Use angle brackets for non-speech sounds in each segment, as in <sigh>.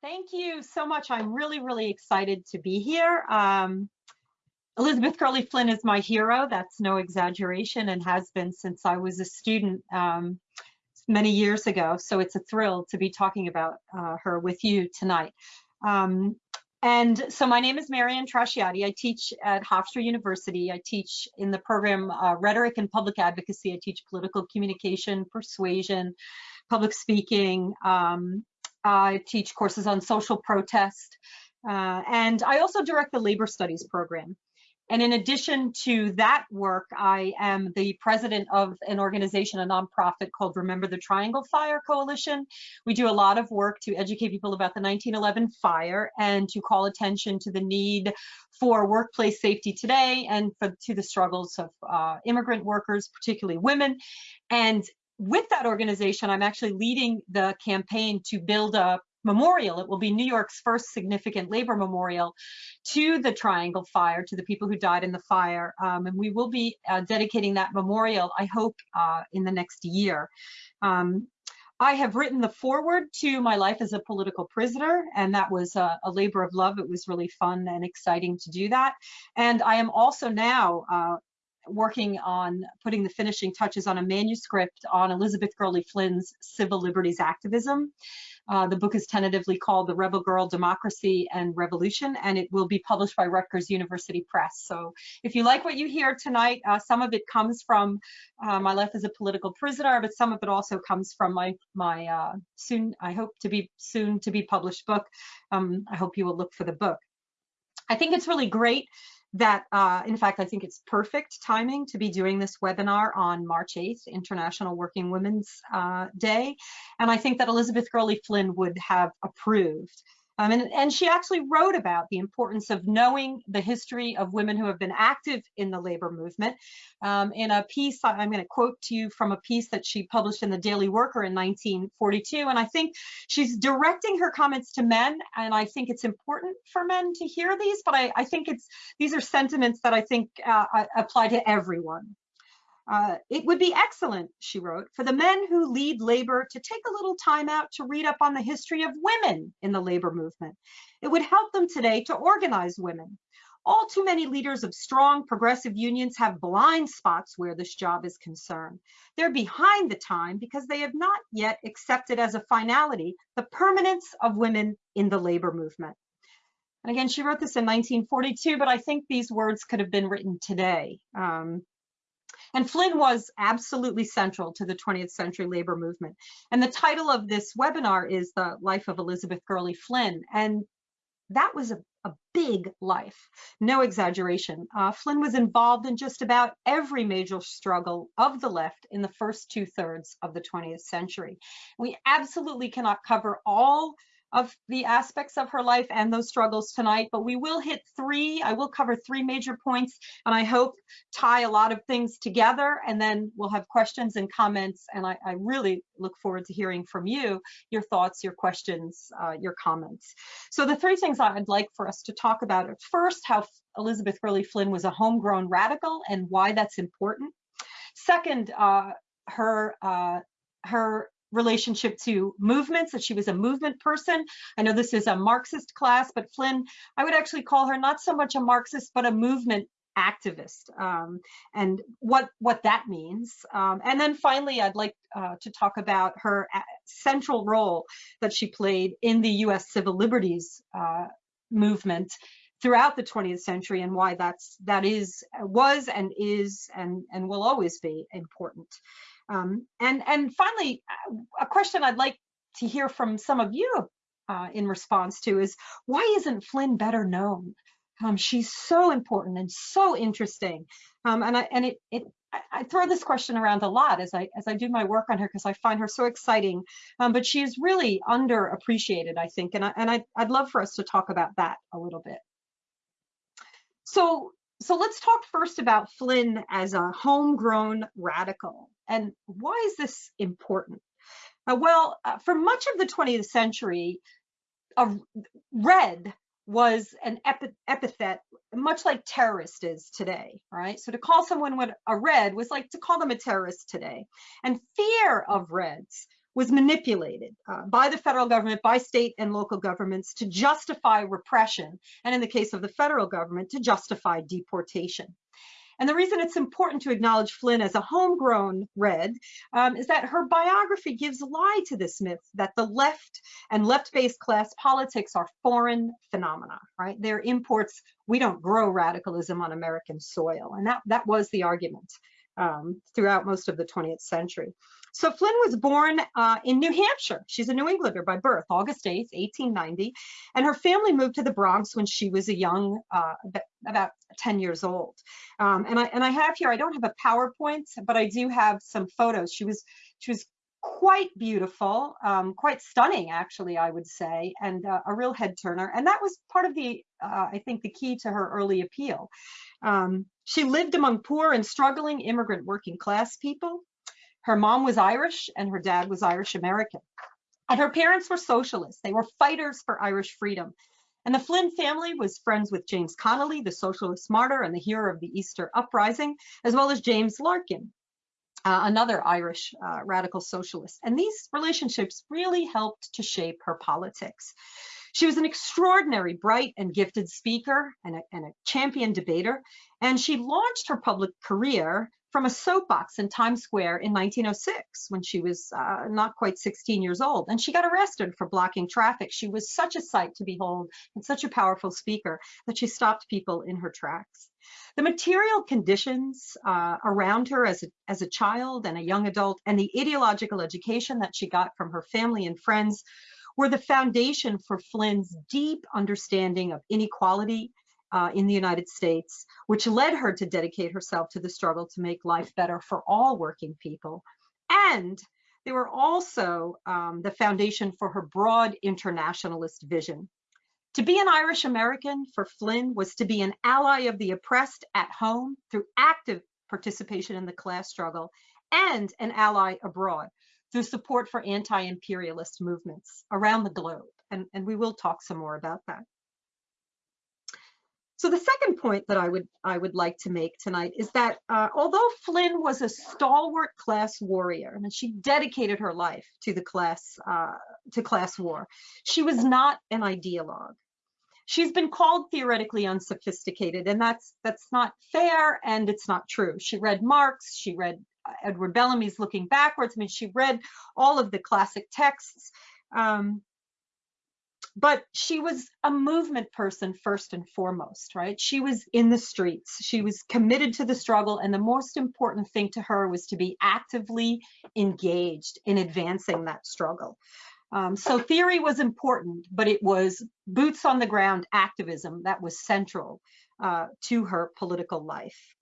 Thank you so much. I'm really, really excited to be here. Um, Elizabeth Gurley Flynn is my hero. That's no exaggeration and has been since I was a student um, many years ago. So it's a thrill to be talking about uh, her with you tonight. Um, and so my name is Marianne Trasciatti. I teach at Hofstra University. I teach in the program uh, Rhetoric and Public Advocacy. I teach political communication, persuasion, public speaking, um, I teach courses on social protest, uh, and I also direct the labor studies program. And in addition to that work, I am the president of an organization, a nonprofit called Remember the Triangle Fire Coalition. We do a lot of work to educate people about the 1911 fire and to call attention to the need for workplace safety today and for, to the struggles of uh, immigrant workers, particularly women. And with that organization, I'm actually leading the campaign to build a memorial. It will be New York's first significant labor memorial to the Triangle Fire, to the people who died in the fire. Um, and we will be uh, dedicating that memorial, I hope, uh, in the next year. Um, I have written the foreword to My Life as a Political Prisoner, and that was a, a, labor of love. It was really fun and exciting to do that. And I am also now uh, working on putting the finishing touches on a manuscript on Elizabeth Gurley Flynn's civil liberties activism. Uh, the book is tentatively called The Rebel Girl, Democracy and Revolution, and it will be published by Rutgers University Press. So if you like what you hear tonight, uh, some of it comes from uh, my life as a political prisoner, but some of it also comes from my, my uh, soon, I hope to be soon to be published book. Um, I hope you will look for the book. I think it's really great that, uh, in fact, I think it's perfect timing to be doing this webinar on March 8th, International Working Women's uh, Day. And I think that Elizabeth Gurley Flynn would have approved. Um, and, and, she actually wrote about the importance of knowing the history of women who have been active in the labor movement. Um, in a piece, I'm going to quote to you from a piece that she published in the Daily Worker in 1942. And I think she's directing her comments to men. And I think it's important for men to hear these, but I, I think it's these are sentiments that I think uh, apply to everyone. Uh, it would be excellent, she wrote, for the men who lead labor to take a little time out to read up on the history of women in the labor movement. It would help them today to organize women. All too many leaders of strong progressive unions have blind spots where this job is concerned. They're behind the time because they have not yet accepted as a finality the permanence of women in the labor movement. And again, she wrote this in 1942, but I think these words could have been written today. Um, and Flynn was absolutely central to the 20th century labor movement. And the title of this webinar is The Life of Elizabeth Gurley Flynn. And that was a, a big life, no exaggeration. Uh, Flynn was involved in just about every major struggle of the left in the first two thirds of the 20th century. We absolutely cannot cover all of the aspects of her life and those struggles tonight, but we will hit three. I will cover three major points and I hope tie a lot of things together and then we'll have questions and comments. And I, I really look forward to hearing from you, your thoughts, your questions, uh, your comments. So the three things I'd like for us to talk about at first, how Elizabeth Gurley Flynn was a homegrown radical and why that's important. Second, uh, her uh, her relationship to movements, that she was a movement person. I know this is a Marxist class, but Flynn, I would actually call her not so much a Marxist, but a movement activist um, and what what that means. Um, and then finally, I'd like uh, to talk about her uh, central role that she played in the U.S. civil liberties uh, movement throughout the 20th century and why that's that is was and is and and will always be important. Um, and, and finally, a question I'd like to hear from some of you uh, in response to is, why isn't Flynn better known? Um, she's so important and so interesting. Um, and I, and it, it, I throw this question around a lot as I as I do my work on her because I find her so exciting. Um, but she's really underappreciated, I think, and I, and I, I'd love for us to talk about that a little bit. So so let's talk first about Flynn as a homegrown radical. And why is this important? Uh, well, uh, for much of the 20th century, uh, red was an epi epithet, much like terrorist is today, right? So to call someone a red was like to call them a terrorist today. And fear of reds was manipulated uh, by the federal government, by state and local governments to justify repression, and in the case of the federal government, to justify deportation. And the reason it's important to acknowledge Flynn as a homegrown Red um, is that her biography gives lie to this myth that the left and left-based class politics are foreign phenomena, right? They're imports. We don't grow radicalism on American soil. And that, that was the argument um, throughout most of the 20th century. So Flynn was born uh, in New Hampshire. She's a New Englander by birth, August 8th, 1890. And her family moved to the Bronx when she was a young, uh, about 10 years old. Um, and, I, and I have here, I don't have a PowerPoint, but I do have some photos. She was, she was quite beautiful, um, quite stunning, actually, I would say, and uh, a real head turner. And that was part of the, uh, I think, the key to her early appeal. Um, she lived among poor and struggling immigrant working class people. Her mom was Irish and her dad was Irish American. And her parents were socialists. They were fighters for Irish freedom. And the Flynn family was friends with James Connolly, the socialist martyr and the hero of the Easter Uprising, as well as James Larkin, uh, another Irish uh, radical socialist. And these relationships really helped to shape her politics. She was an extraordinary, bright and gifted speaker and a, and a champion debater. And she launched her public career from a soapbox in Times Square in 1906 when she was uh, not quite 16 years old. And she got arrested for blocking traffic. She was such a sight to behold and such a powerful speaker that she stopped people in her tracks. The material conditions uh, around her as a, as a child and a young adult and the ideological education that she got from her family and friends were the foundation for Flynn's deep understanding of inequality uh, in the United States, which led her to dedicate herself to the struggle to make life better for all working people. And they were also um, the foundation for her broad internationalist vision. To be an Irish American for Flynn was to be an ally of the oppressed at home through active participation in the class struggle and an ally abroad through support for anti-imperialist movements around the globe. And, and we will talk some more about that. So the second point that I would I would like to make tonight is that uh, although Flynn was a stalwart class warrior and she dedicated her life to the class uh, to class war, she was not an ideologue. She's been called theoretically unsophisticated, and that's that's not fair and it's not true. She read Marx, she read uh, Edward Bellamy's Looking Backwards. I mean, she read all of the classic texts. Um, but she was a movement person first and foremost, right? She was in the streets. She was committed to the struggle. And the most important thing to her was to be actively engaged in advancing that struggle. Um, so theory was important, but it was boots on the ground activism that was central uh, to her political life.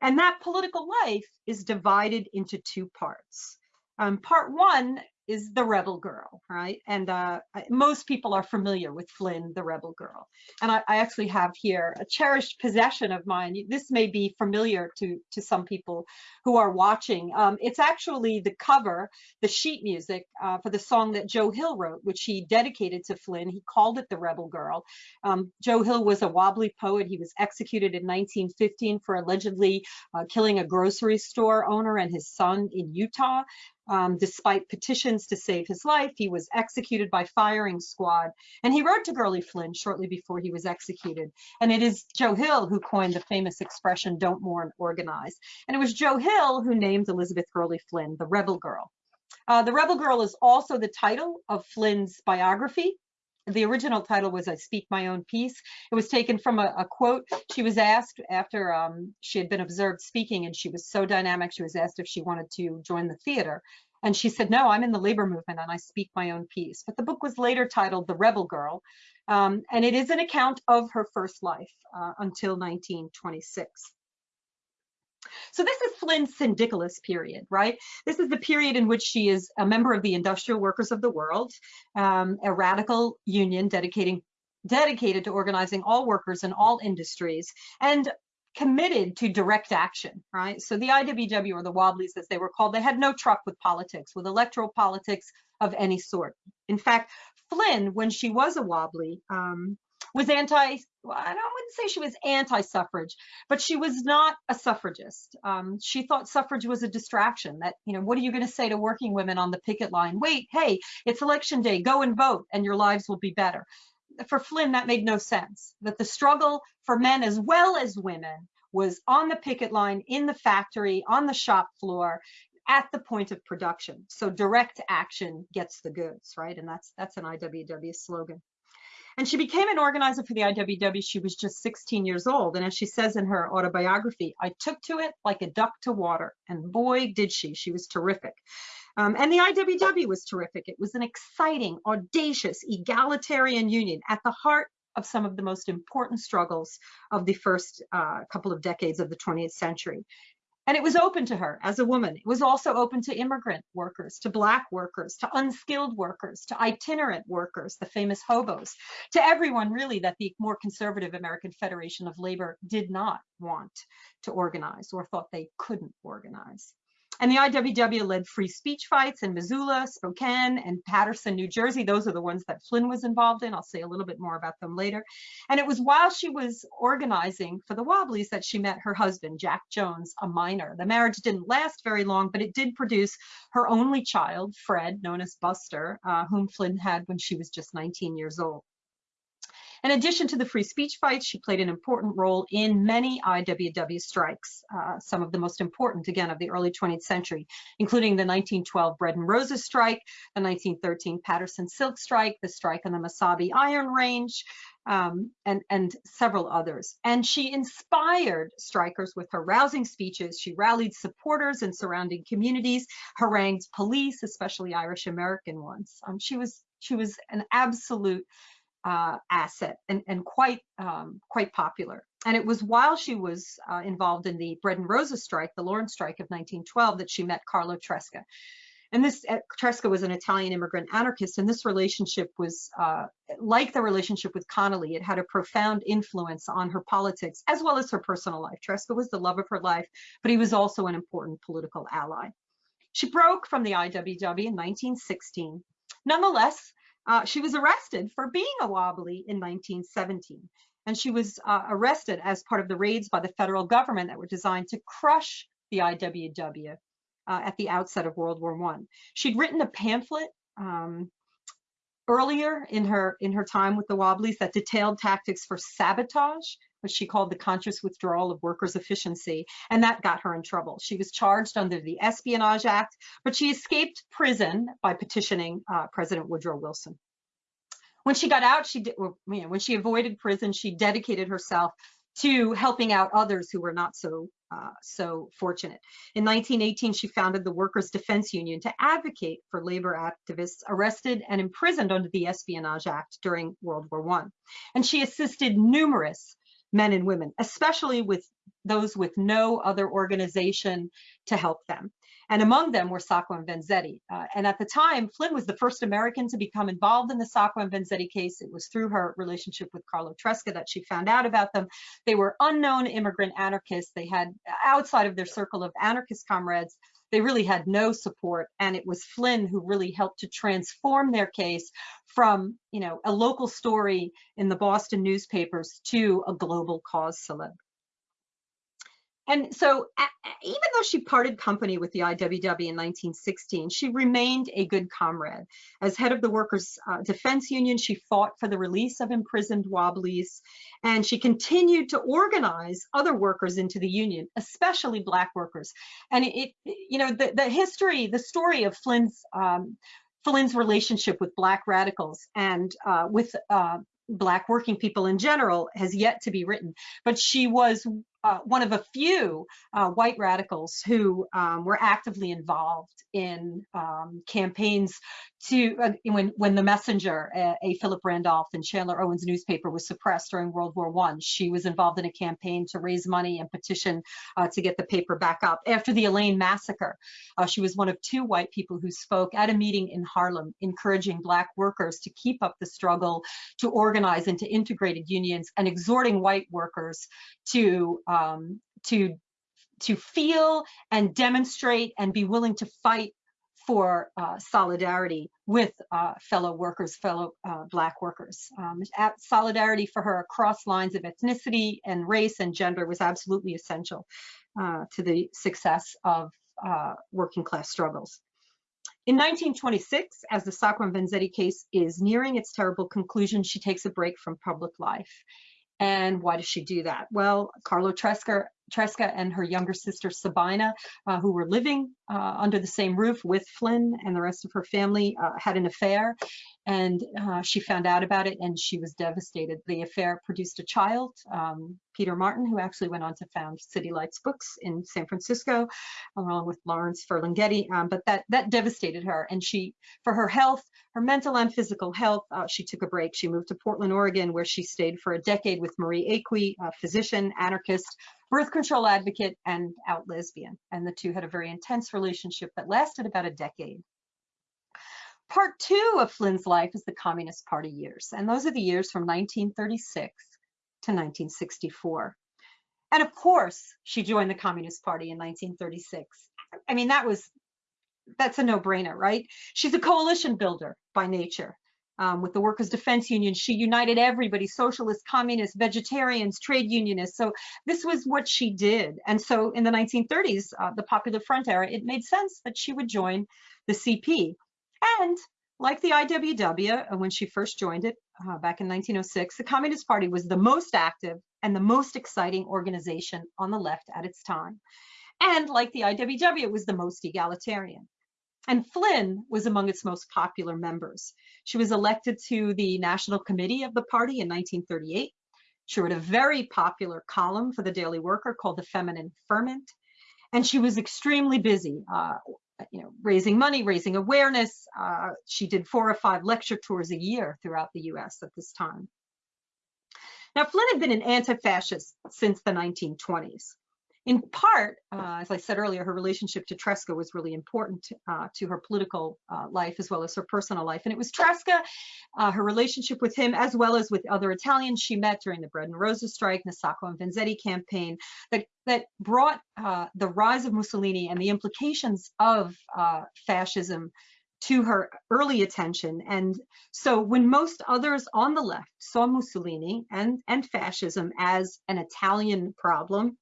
And that political life is divided into two parts. Um, part one is the rebel girl, right? And uh, most people are familiar with Flynn, the rebel girl. And I, I, actually have here a cherished possession of mine. This may be familiar to, to some people who are watching. Um, it's actually the cover, the sheet music uh, for the song that Joe Hill wrote, which he dedicated to Flynn. He called it The Rebel Girl. Um, Joe Hill was a wobbly poet. He was executed in 1915 for allegedly uh, killing a grocery store owner and his son in Utah. Um, despite petitions to save his life, he was executed by firing squad. And he wrote to Gurley Flynn shortly before he was executed. And it is Joe Hill who coined the famous expression, don't mourn, organize. And it was Joe Hill who named Elizabeth Gurley Flynn the Rebel Girl. Uh, the Rebel Girl is also the title of Flynn's biography. The original title was I Speak My Own Piece. It was taken from a, a quote. She was asked after um, she had been observed speaking and she was so dynamic, she was asked if she wanted to join the theater. And she said, no, I'm in the labor movement and I speak my own piece. But the book was later titled The Rebel Girl. Um, and it is an account of her first life uh, until 1926. So this is Flynn's syndicalist period, right? This is the period in which she is a member of the Industrial Workers of the World, um, a radical union dedicating dedicated to organizing all workers in all industries and committed to direct action, right? So the IWW or the Wobblies as they were called, they had no truck with politics, with electoral politics of any sort. In fact, Flynn, when she was a Wobbly, um, was anti, well, I don't wouldn't say she was anti-suffrage, but she was not a suffragist. Um, she thought suffrage was a distraction that, you know, what are you going to say to working women on the picket line? Wait, hey, it's election day, go and vote and your lives will be better. For Flynn, that made no sense, that the struggle for men as well as women was on the picket line, in the factory, on the shop floor, at the point of production. So direct action gets the goods, right? And that's that's an IWW slogan. And she became an organizer for the IWW. She was just 16 years old. And as she says in her autobiography, I took to it like a duck to water. And boy, did she. She was terrific. Um, and the IWW was terrific. It was an exciting, audacious, egalitarian union at the heart of some of the most important struggles of the first uh, couple of decades of the 20th century. And it was open to her as a woman. It was also open to immigrant workers, to Black workers, to unskilled workers, to itinerant workers, the famous hobos, to everyone really that the more conservative American Federation of Labor did not want to organize or thought they couldn't organize. And the IWW led free speech fights in Missoula, Spokane, and Paterson, New Jersey. Those are the ones that Flynn was involved in. I'll say a little bit more about them later. And it was while she was organizing for the Wobblies that she met her husband, Jack Jones, a miner. The marriage didn't last very long, but it did produce her only child, Fred, known as Buster, uh, whom Flynn had when she was just 19 years old. In addition to the free speech fights, she played an important role in many IWW strikes, uh, some of the most important, again, of the early 20th century, including the 1912 Bread and Roses strike, the 1913 Paterson Silk strike, the strike on the Mesabi Iron Range, um, and, and several others. And she inspired strikers with her rousing speeches. She rallied supporters in surrounding communities, harangued police, especially Irish American ones. Um, she was she was an absolute uh, asset and, and quite um, quite popular. And it was while she was uh, involved in the Bread and Roses strike, the Lawrence strike of 1912, that she met Carlo Tresca. And this uh, Tresca was an Italian immigrant anarchist, and this relationship was uh, like the relationship with Connolly. It had a profound influence on her politics as well as her personal life. Tresca was the love of her life, but he was also an important political ally. She broke from the IWW in 1916. Nonetheless, uh, she was arrested for being a wobbly in 1917. And she was uh, arrested as part of the raids by the federal government that were designed to crush the IWW uh, at the outset of World War I. She'd written a pamphlet um, earlier in her in her time with the Wobblies that detailed tactics for sabotage what she called the conscious withdrawal of workers' efficiency, and that got her in trouble. She was charged under the Espionage Act, but she escaped prison by petitioning uh, President Woodrow Wilson. When she got out, she did, well, you know, when she avoided prison, she dedicated herself to helping out others who were not so uh, so fortunate. In 1918, she founded the Workers' Defense Union to advocate for labor activists arrested and imprisoned under the Espionage Act during World War I. And she assisted numerous men and women, especially with those with no other organization to help them. And among them were Sacco and Vanzetti. Uh, and at the time, Flynn was the first American to become involved in the Sacco and Vanzetti case. It was through her relationship with Carlo Tresca that she found out about them. They were unknown immigrant anarchists. They had, outside of their circle of anarchist comrades, they really had no support. And it was Flynn who really helped to transform their case from, you know, a local story in the Boston newspapers to a global cause celeb. And so even though she parted company with the IWW in 1916, she remained a good comrade. As head of the Workers' uh, Defense Union, she fought for the release of imprisoned Wobblies, and she continued to organize other workers into the union, especially Black workers. And it, you know, the, the history, the story of Flynn's um, Flynn's relationship with Black radicals and uh, with uh, Black working people in general has yet to be written. But she was uh, one of a few uh, white radicals who um, were actively involved in um, campaigns to uh, when when the messenger a, a, philip randolph and chandler owens newspaper was suppressed during world war one she was involved in a campaign to raise money and petition uh, to get the paper back up. After the elaine massacre uh, she was one of two white people who spoke at a meeting in harlem encouraging black workers to keep up the struggle to organize into integrated unions and exhorting white workers to um, to to feel and demonstrate and be willing to fight for uh, solidarity with uh, fellow workers, fellow uh, Black workers. Um, solidarity for her across lines of ethnicity and race and gender was absolutely essential uh, to the success of uh, working class struggles. In 1926, as the Sacco and Vanzetti case is nearing its terrible conclusion, she takes a break from public life. And why does she do that? Well, Carlo Tresca, Tresca and her younger sister Sabina, uh, who were living uh, under the same roof with Flynn and the rest of her family, uh, had an affair and uh, she found out about it and she was devastated. The affair produced a child, um, Peter Martin, who actually went on to found City Lights Books in San Francisco, along with Lawrence Ferlinghetti. Um, but that that devastated her, and she, for her health, her mental and physical health, uh, she took a break. She moved to Portland, Oregon, where she stayed for a decade with Marie Equi, a physician, anarchist, birth control advocate, and out lesbian. And the two had a very intense relationship that lasted about a decade. Part two of Flynn's life is the Communist Party years, and those are the years from 1936 to 1964. And of course, she joined the Communist Party in 1936. I mean, that was, that's a no-brainer, right? She's a coalition builder by nature. Um, with the Workers' Defense Union, she united everybody, socialists, communists, vegetarians, trade unionists. So this was what she did. And so in the 1930s, uh, the Popular Front era, it made sense that she would join the CP. And like the IWW, uh, when she first joined it uh, back in 1906, the Communist Party was the most active and the most exciting organization on the left at its time. And like the IWW, it was the most egalitarian. And Flynn was among its most popular members. She was elected to the National Committee of the party in 1938. She wrote a very popular column for the Daily Worker called The Feminine Ferment. And she was extremely busy, uh, you know, raising money, raising awareness. Uh, she did four or five lecture tours a year throughout the US at this time. Now, Flynn had been an anti-fascist since the 1920s in part, uh, as I said earlier, her relationship to Tresca was really important uh, to her political uh, life as well as her personal life. And it was Tresca, uh, her relationship with him, as well as with other Italians she met during the Bread and Roses strike, the Sacco and Vanzetti campaign, that, that brought uh, the rise of Mussolini and the implications of uh, fascism to her early attention. And so when most others on the left saw Mussolini and, and fascism as an Italian problem,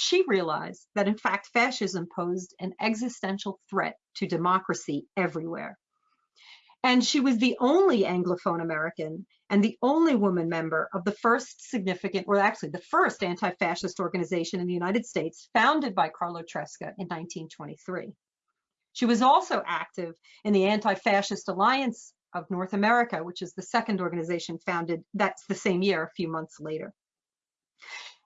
she realized that in fact fascism posed an existential threat to democracy everywhere. And she was the only Anglophone American and the only woman member of the first significant, or actually the first anti-fascist organization in the United States, founded by Carlo Tresca in 1923. She was also active in the Anti-Fascist Alliance of North America, which is the second organization founded that's the same year, a few months later.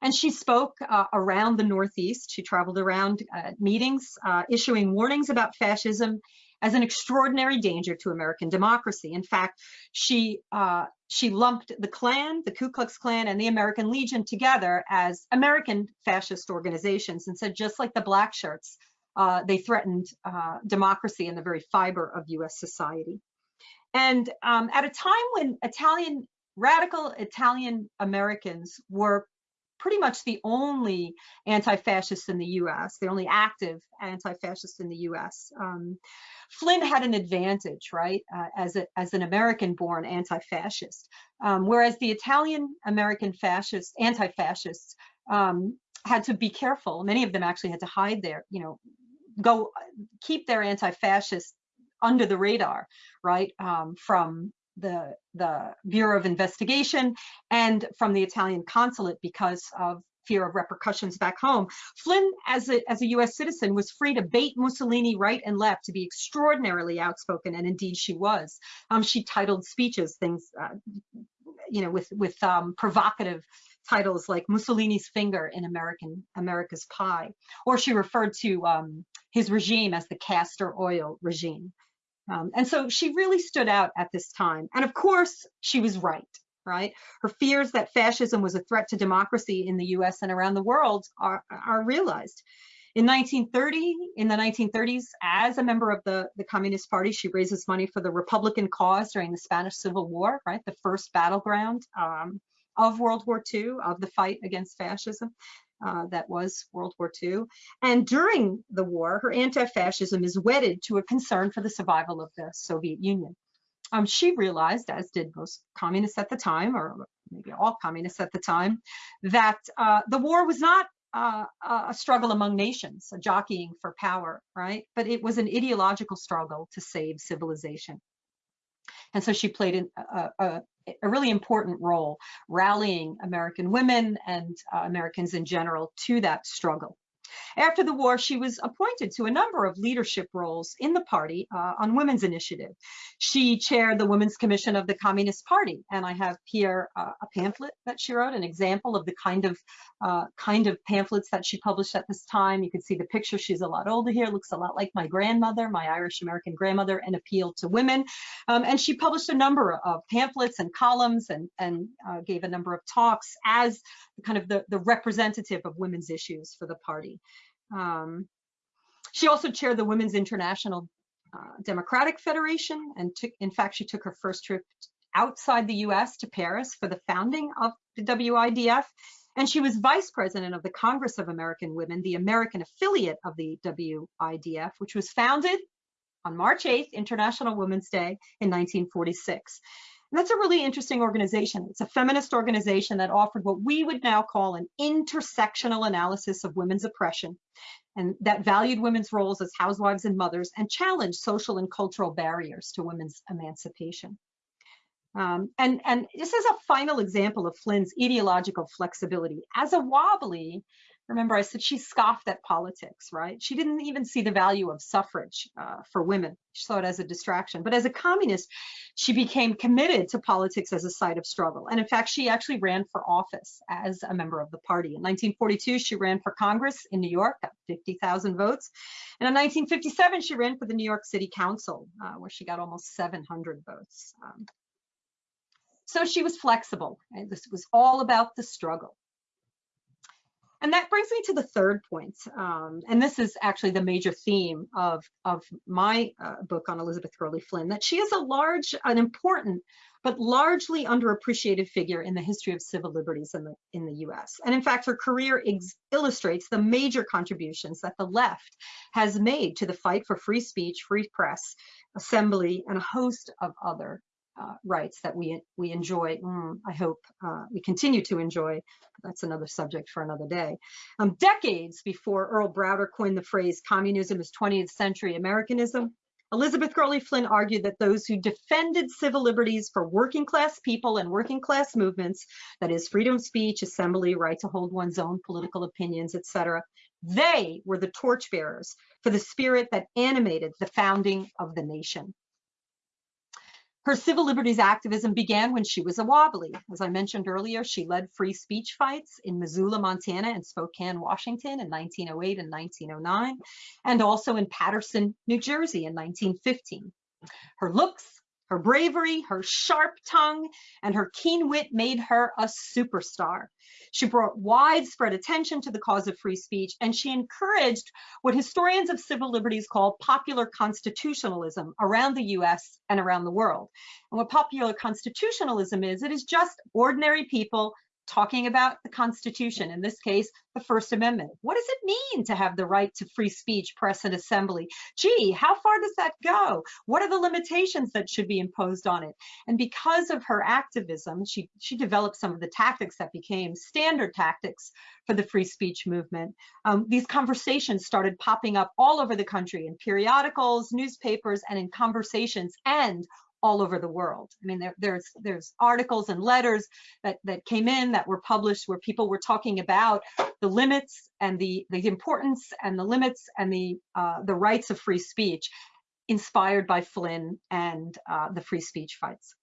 And she spoke uh, around the Northeast. She traveled around uh, meetings, uh, issuing warnings about fascism as an extraordinary danger to American democracy. In fact, she uh, she lumped the Klan, the Ku Klux Klan, and the American Legion together as American fascist organizations, and said just like the black shirts, uh, they threatened uh, democracy and the very fiber of U.S. society. And um, at a time when Italian radical Italian Americans were pretty much the only anti-fascist in the U.S., the only active anti-fascist in the U.S. Um, Flynn had an advantage, right, uh, as a, as an American-born anti-fascist, um, whereas the Italian-American fascists, anti-fascists, um, had to be careful. Many of them actually had to hide their, you know, go keep their anti-fascist under the radar, right, um, from the, the Bureau of Investigation and from the Italian consulate because of fear of repercussions back home. Flynn, as a, as a US citizen, was free to bait Mussolini right and left to be extraordinarily outspoken, and indeed she was. Um, she titled speeches things, uh, you know, with, with um, provocative titles like Mussolini's finger in American America's pie, or she referred to um, his regime as the castor oil regime. Um, and so she really stood out at this time. And of course, she was right, right? Her fears that fascism was a threat to democracy in the US and around the world are, are realized. In 1930, in the 1930s, as a member of the, the Communist Party, she raises money for the Republican cause during the Spanish Civil War, right? The first battleground um, of World War II, of the fight against fascism. Uh, that was World War II. And during the war, her anti-fascism is wedded to a concern for the survival of the Soviet Union. Um, she realized, as did most communists at the time, or maybe all communists at the time, that uh, the war was not uh, a struggle among nations, a jockeying for power, right? But it was an ideological struggle to save civilization. And so she played a, a, a really important role rallying American women and uh, Americans in general to that struggle. After the war, she was appointed to a number of leadership roles in the party uh, on women's initiative. She chaired the Women's Commission of the Communist Party, and I have here uh, a pamphlet that she wrote, an example of the kind of uh, kind of pamphlets that she published at this time. You can see the picture. She's a lot older here, looks a lot like my grandmother, my Irish American grandmother, and appealed to women. Um, and she published a number of pamphlets and columns and, and uh, gave a number of talks as kind of the, the representative of women's issues for the party. Um, she also chaired the Women's International uh, Democratic Federation, and took, in fact, she took her first trip outside the US to Paris for the founding of the WIDF. And she was vice president of the Congress of American Women, the American affiliate of the WIDF, which was founded on March 8th, International Women's Day in 1946. That's a really interesting organization. It's a feminist organization that offered what we would now call an intersectional analysis of women's oppression and that valued women's roles as housewives and mothers and challenged social and cultural barriers to women's emancipation. Um, and, and this is a final example of Flynn's ideological flexibility. As a wobbly, Remember, I said she scoffed at politics, right? She didn't even see the value of suffrage uh, for women. She saw it as a distraction. But as a communist, she became committed to politics as a site of struggle. And in fact, she actually ran for office as a member of the party. In 1942, she ran for Congress in New York, got 50,000 votes. And in 1957, she ran for the New York City Council, uh, where she got almost 700 votes. Um, so she was flexible. And this was all about the struggle. And that brings me to the third point. Um, and this is actually the major theme of, of my uh, book on Elizabeth Gurley Flynn, that she is a large, an important, but largely underappreciated figure in the history of civil liberties in the, in the US. And in fact, her career illustrates the major contributions that the left has made to the fight for free speech, free press, assembly, and a host of other uh, rights that we we enjoy. Mm, I hope uh, we continue to enjoy. That's another subject for another day. Um, decades before Earl Browder coined the phrase "communism is 20th century Americanism," Elizabeth Gurley Flynn argued that those who defended civil liberties for working class people and working class movements, that is freedom of speech, assembly, right to hold one's own political opinions, etc., they were the torchbearers for the spirit that animated the founding of the nation. Her civil liberties activism began when she was a wobbly. As I mentioned earlier, she led free speech fights in Missoula, Montana and Spokane, Washington in 1908 and 1909, and also in Paterson, New Jersey in 1915. Her looks, her bravery, her sharp tongue, and her keen wit made her a superstar. She brought widespread attention to the cause of free speech, and she encouraged what historians of civil liberties call popular constitutionalism around the US and around the world. And what popular constitutionalism is, it is just ordinary people talking about the Constitution, in this case, the First Amendment. What does it mean to have the right to free speech, press, and assembly? Gee, how far does that go? What are the limitations that should be imposed on it? And because of her activism, she, she developed some of the tactics that became standard tactics for the free speech movement. Um, these conversations started popping up all over the country in periodicals, newspapers, and in conversations and all over the world. I mean, there, there's there's articles and letters that that came in that were published where people were talking about the limits and the the importance and the limits and the uh, the rights of free speech, inspired by Flynn and uh, the free speech fights.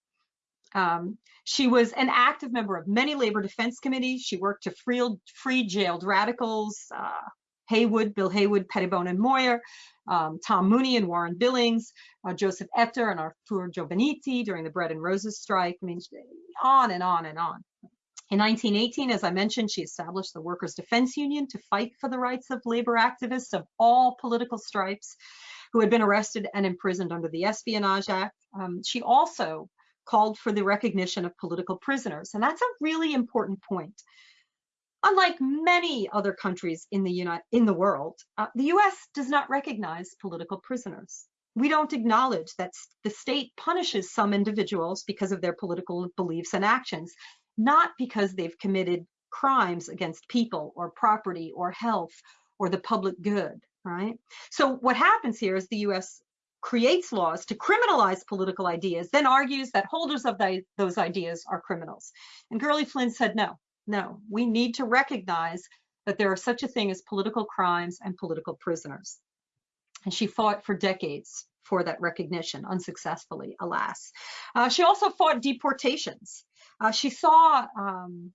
Um, she was an active member of many labor defense committees. She worked to free, free jailed radicals, uh, Haywood, Bill Haywood, Pettibone and Moyer, um, Tom Mooney and Warren Billings, uh, Joseph Ettor and Arthur Giovannitti during the Bread and Roses strike. I mean, on and on and on. In 1918, as I mentioned, she established the Workers' Defense Union to fight for the rights of labor activists of all political stripes who had been arrested and imprisoned under the Espionage Act. Um, she also called for the recognition of political prisoners, and that's a really important point. Unlike many other countries in the, United, in the world, uh, the US does not recognize political prisoners. We don't acknowledge that the state punishes some individuals because of their political beliefs and actions, not because they've committed crimes against people or property or health or the public good, right? So what happens here is the US creates laws to criminalize political ideas, then argues that holders of the, those ideas are criminals. And Gurley Flynn said, no, no, we need to recognize that there are such a thing as political crimes and political prisoners. And she fought for decades for that recognition, unsuccessfully, alas. Uh, she also fought deportations. Uh, she saw um,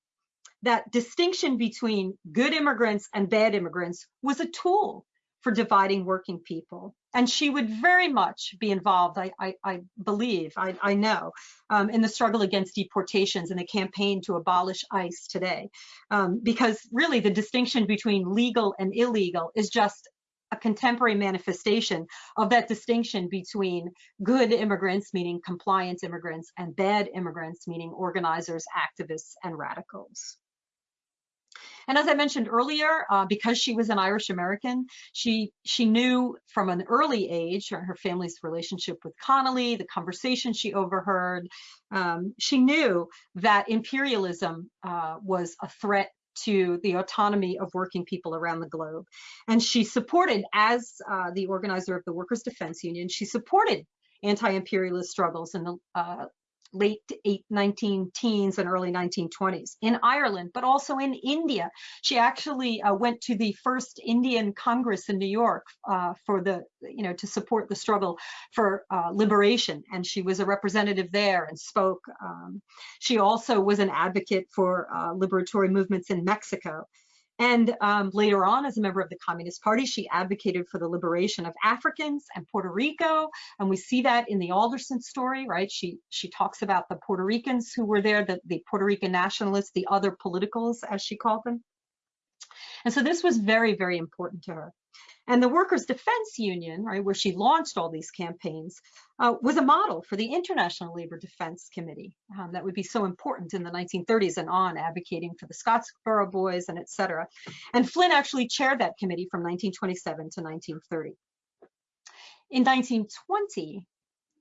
that distinction between good immigrants and bad immigrants was a tool for dividing working people. And she would very much be involved, I, I, I believe, I, I know, um, in the struggle against deportations and the campaign to abolish ICE today. Um, because really the distinction between legal and illegal is just a contemporary manifestation of that distinction between good immigrants, meaning compliant immigrants, and bad immigrants, meaning organizers, activists, and radicals. And as I mentioned earlier, uh, because she was an Irish American, she she knew from an early age her family's relationship with Connolly, the conversation she overheard. Um, she knew that imperialism uh, was a threat to the autonomy of working people around the globe. And she supported, as uh, the organizer of the Workers' Defense Union, she supported anti-imperialist struggles in the uh, late 19 teens and early 1920s in Ireland, but also in India. She actually uh, went to the first Indian Congress in New York uh, for the, you know, to support the struggle for uh, liberation. And she was a representative there and spoke. Um, she also was an advocate for uh, liberatory movements in Mexico. And um, later on, as a member of the Communist Party, she advocated for the liberation of Africans and Puerto Rico. And we see that in the Alderson story, right? She she talks about the Puerto Ricans who were there, the, the Puerto Rican nationalists, the other politicals, as she called them. And so this was very, very important to her. And the Workers' Defense Union, right, where she launched all these campaigns, uh, was a model for the International Labor Defense Committee um, that would be so important in the 1930s and on, advocating for the Scottsboro Boys and et cetera. And Flynn actually chaired that committee from 1927 to 1930. In 1920,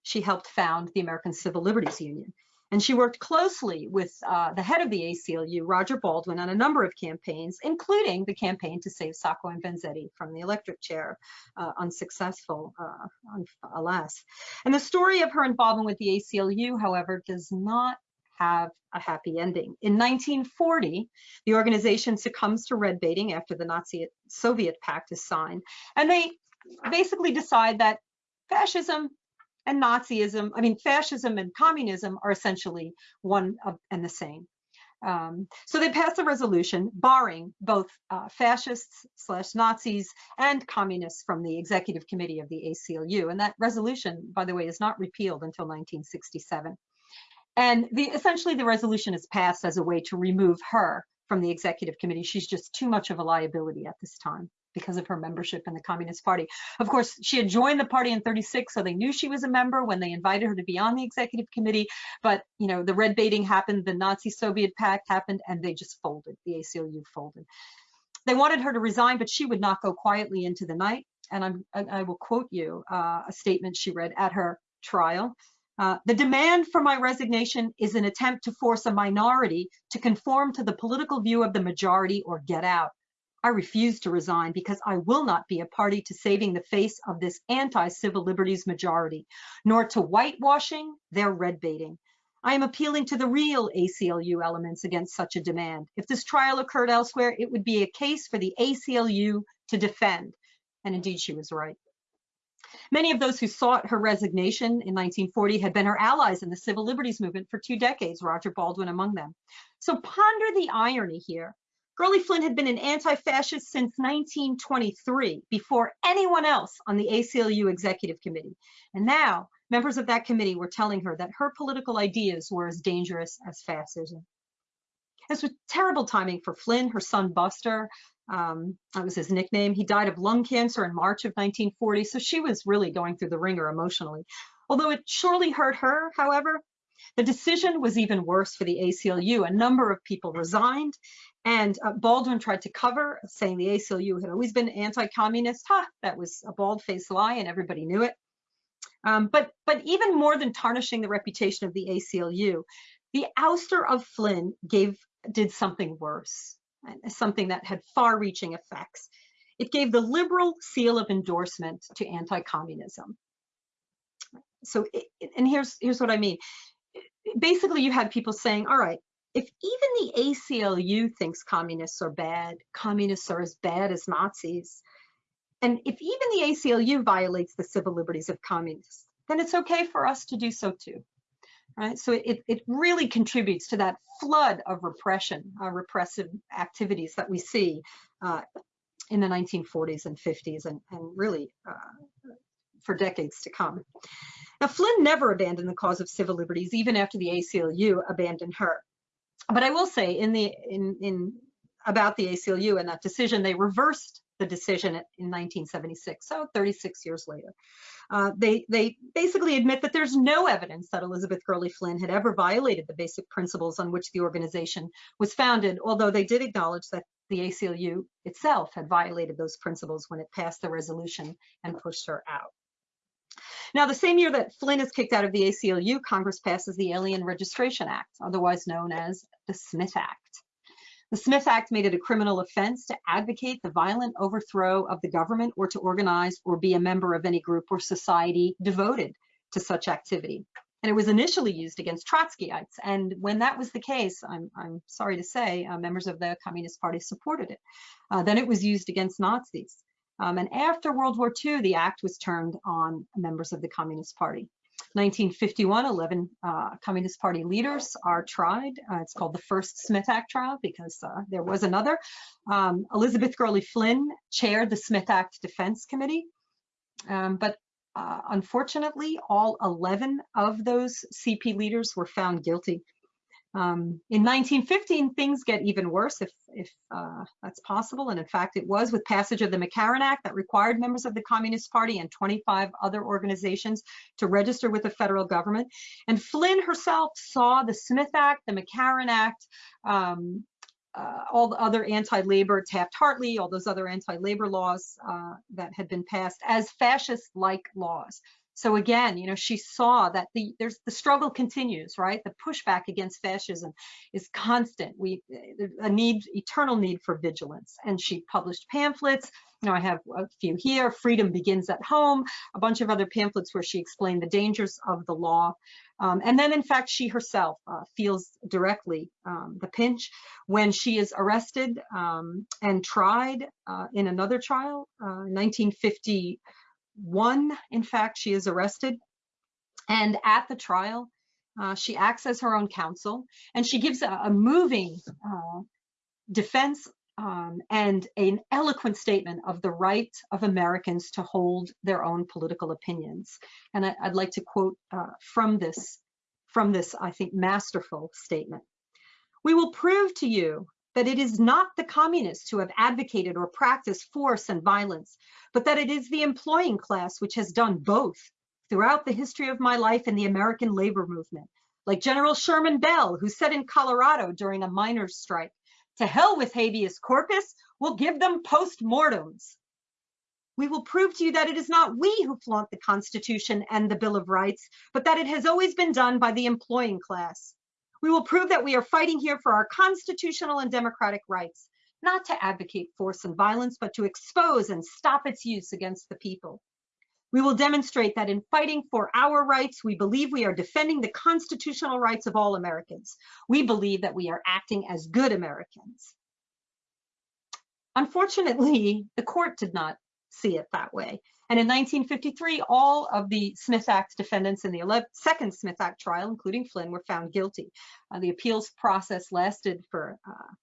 she helped found the American Civil Liberties Union. And she worked closely with uh, the head of the ACLU, Roger Baldwin, on a number of campaigns, including the campaign to save Sacco and Vanzetti from the electric chair, uh, unsuccessful, uh, alas. And the story of her involvement with the ACLU, however, does not have a happy ending. In 1940, the organization succumbs to red baiting after the Nazi Soviet pact is signed, and they basically decide that fascism and Nazism, I mean, fascism and communism are essentially one of, and the same. Um, so they passed a resolution barring both uh, fascists slash Nazis and communists from the executive committee of the ACLU. And that resolution, by the way, is not repealed until 1967. And the, essentially the resolution is passed as a way to remove her from the executive committee. She's just too much of a liability at this time because of her membership in the Communist Party. Of course, she had joined the party in 36, so they knew she was a member when they invited her to be on the executive committee. But, you know, the red baiting happened, the Nazi-Soviet pact happened, and they just folded. The ACLU folded. They wanted her to resign, but she would not go quietly into the night. And I'm, I, will quote you uh, a statement she read at her trial. Uh, the demand for my resignation is an attempt to force a minority to conform to the political view of the majority or get out. I refuse to resign because I will not be a party to saving the face of this anti-civil liberties majority, nor to whitewashing their red baiting. I am appealing to the real ACLU elements against such a demand. If this trial occurred elsewhere, it would be a case for the ACLU to defend. And indeed, she was right. Many of those who sought her resignation in 1940 had been her allies in the civil liberties movement for two decades, Roger Baldwin among them. So ponder the irony here. Gurley Flynn had been an anti-fascist since 1923, before anyone else on the ACLU executive committee. And now members of that committee were telling her that her political ideas were as dangerous as fascism. This was terrible timing for Flynn, her son Buster. Um, that was his nickname. He died of lung cancer in March of 1940, so she was really going through the wringer emotionally. Although it surely hurt her, however, The decision was even worse for the ACLU. A number of people resigned and uh, Baldwin tried to cover, saying the ACLU had always been anti-communist. Ha, that was a bald-faced lie and everybody knew it. Um, but, but even more than tarnishing the reputation of the ACLU, the ouster of Flynn gave, did something worse, something that had far-reaching effects. It gave the liberal seal of endorsement to anti-communism. So, it, and here's, here's what I mean. Basically, you had people saying, all right, if even the ACLU thinks communists are bad, communists are as bad as Nazis, and if even the ACLU violates the civil liberties of communists, then it's okay for us to do so too. Right? So it, it really contributes to that flood of repression, uh, repressive activities that we see uh, in the 1940s and 50s and, and really uh, for decades to come. Now, Flynn never abandoned the cause of civil liberties, even after the ACLU abandoned her. But I will say in the in in about the ACLU and that decision, they reversed the decision in 1976, so 36 years later. Uh, they, they basically admit that there's no evidence that Elizabeth Gurley Flynn had ever violated the basic principles on which the organization was founded, although they did acknowledge that the ACLU itself had violated those principles when it passed the resolution and pushed her out. Now, the same year that Flynn is kicked out of the ACLU, Congress passes the Alien Registration Act, otherwise known as the Smith Act. The Smith Act made it a criminal offense to advocate the violent overthrow of the government or to organize or be a member of any group or society devoted to such activity. And it was initially used against Trotskyites. And when that was the case, I'm, I'm sorry to say, uh, members of the Communist Party supported it. Uh, then it was used against Nazis. Um, and after World War II, the act was turned on members of the Communist Party. 1951, 11 uh, Communist Party leaders are tried. Uh, it's called the first Smith Act trial because uh, there was another. Um, Elizabeth Gurley Flynn chaired the Smith Act Defense Committee. Um, but uh, unfortunately, all 11 of those CP leaders were found guilty. Um, in 1915, things get even worse, if, if uh, that's possible. And in fact, it was with passage of the McCarran Act that required members of the Communist Party and 25 other organizations to register with the federal government. And Flynn herself saw the Smith Act, the McCarran Act, um, uh, all the other anti-labor, Taft-Hartley, all those other anti-labor laws uh, that had been passed as fascist-like laws. So again, you know, she saw that the there's the struggle continues, right? The pushback against fascism is constant. We a need, eternal need for vigilance. And she published pamphlets. You know, I have a few here. Freedom begins at home. A bunch of other pamphlets where she explained the dangers of the law. Um, and then, in fact, she herself uh, feels directly um, the pinch when she is arrested um, and tried uh, in another trial, uh, 1950 one, in fact, she is arrested. And at the trial, uh, she acts as her own counsel and she gives a, a moving uh, defense um, and an eloquent statement of the right of Americans to hold their own political opinions. And I, would like to quote uh, from this, from this, I think, masterful statement. We will prove to you that it is not the communists who have advocated or practiced force and violence, but that it is the employing class which has done both throughout the history of my life in the American labor movement. Like General Sherman Bell, who said in Colorado during a miners' strike, to hell with habeas corpus, we'll give them post-mortems. We will prove to you that it is not we who flaunt the Constitution and the Bill of Rights, but that it has always been done by the employing class. We will prove that we are fighting here for our constitutional and democratic rights, not to advocate force and violence, but to expose and stop its use against the people. We will demonstrate that in fighting for our rights, we believe we are defending the constitutional rights of all Americans. We believe that we are acting as good Americans. Unfortunately, the court did not see it that way. And in 1953, all of the Smith Act defendants in the 11, second Smith Act trial, including Flynn, were found guilty. Uh, the appeals process lasted for uh,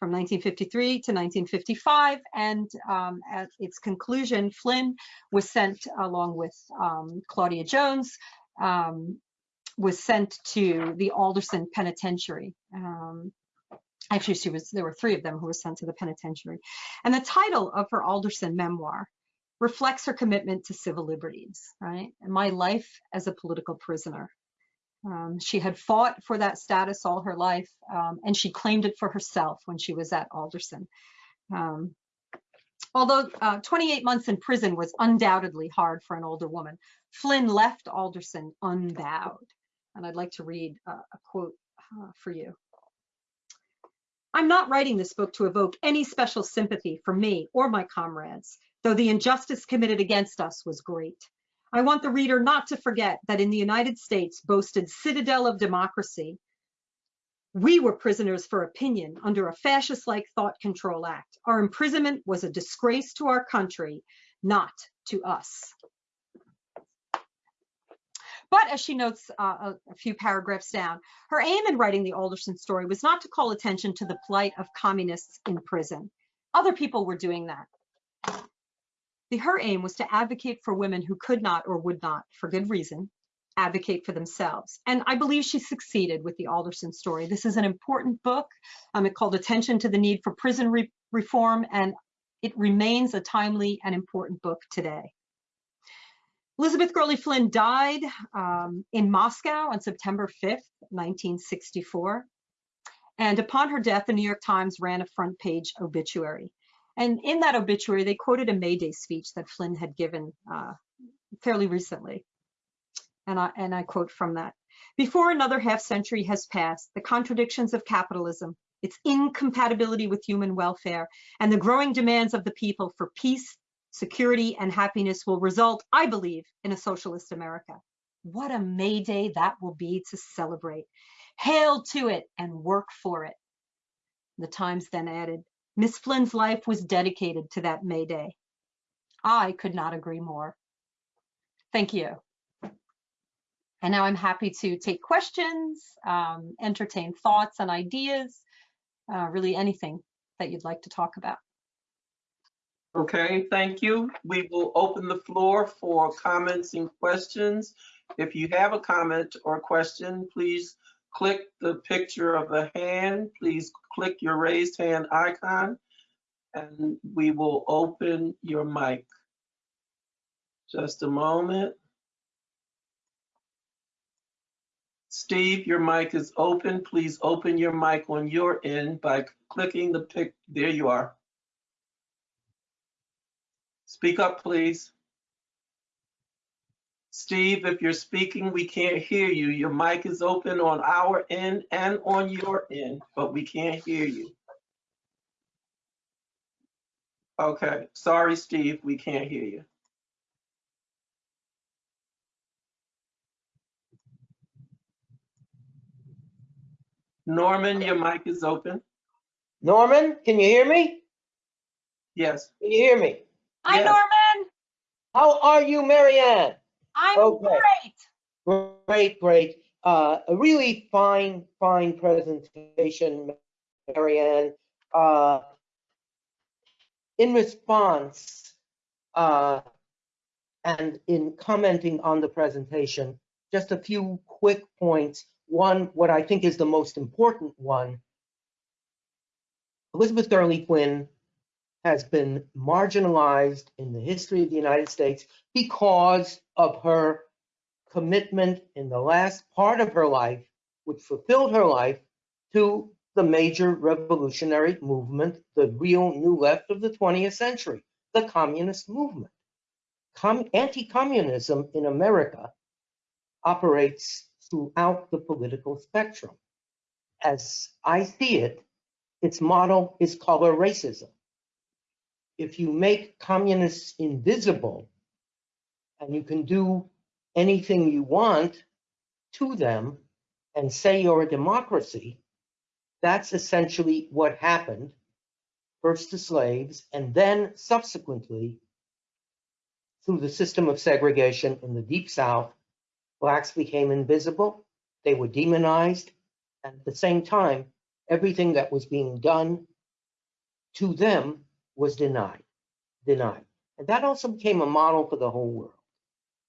from 1953 to 1955, and um, at its conclusion, Flynn was sent along with um, Claudia Jones, um, was sent to the Alderson Penitentiary. Actually, she was there were three of them who were sent to the penitentiary. And the title of her Alderson memoir reflects her commitment to civil liberties, right? And my life as a political prisoner. Um, she had fought for that status all her life, um, and she claimed it for herself when she was at Alderson. Um, although uh, 28 months in prison was undoubtedly hard for an older woman, Flynn left Alderson unbowed. And I'd like to read uh, a quote uh, for you. I'm not writing this book to evoke any special sympathy for me or my comrades, though the injustice committed against us was great. I want the reader not to forget that in the United States boasted citadel of democracy, we were prisoners for opinion under a fascist-like Thought Control Act. Our imprisonment was a disgrace to our country, not to us. But as she notes uh, a, a, few paragraphs down, her aim in writing the Alderson story was not to call attention to the plight of communists in prison. Other people were doing that. The, her aim was to advocate for women who could not or would not, for good reason, advocate for themselves. And I believe she succeeded with the Alderson story. This is an important book. Um, it called attention to the need for prison re reform, and it remains a timely and important book today. Elizabeth Gurley Flynn died um, in Moscow on September 5th, 1964. And upon her death, the New York Times ran a front page obituary. And in that obituary, they quoted a May Day speech that Flynn had given uh, fairly recently. And I, and I quote from that. Before another half century has passed, the contradictions of capitalism, its incompatibility with human welfare, and the growing demands of the people for peace, security, and happiness will result, I believe, in a socialist America. What a May Day that will be to celebrate. Hail to it and work for it. The Times then added, Miss Flynn's life was dedicated to that May Day. I could not agree more. Thank you. And now I'm happy to take questions, um, entertain thoughts and ideas, uh, really anything that you'd like to talk about. Okay, thank you. We will open the floor for comments and questions. If you have a comment or question, please click the picture of the hand. Please click your raised hand icon and we will open your mic. Just a moment. Steve, your mic is open. Please open your mic on your end by clicking the pic. There you are. Speak up, please. Steve, if you're speaking, we can't hear you. Your mic is open on our end and on your end, but we can't hear you. Okay, sorry, Steve, we can't hear you. Norman, your mic is open. Norman, can you hear me? Yes. Can you hear me? Hi, Yes. Norman. How are you, Marianne? I'm Okay. great. Great, great. Uh, a really fine, fine presentation, Marianne. Uh, in response, uh, and in commenting on the presentation, just a few quick points. One, what I think is the most important one, Elizabeth Gurley Flynn has been marginalized in the history of the United States because of her commitment in the last part of her life, which fulfilled her life, to the major revolutionary movement, the real new left of the 20th century, the communist movement. Com Anti-communism in America operates throughout the political spectrum. As I see it, its model is color racism. If you make communists invisible and you can do anything you want to them and say you're a democracy, that's essentially what happened, first to slaves, and then subsequently through the system of segregation in the Deep South, blacks became invisible, they were demonized, and at the same time, everything that was being done to them was denied, denied. And that also became a model for the whole world,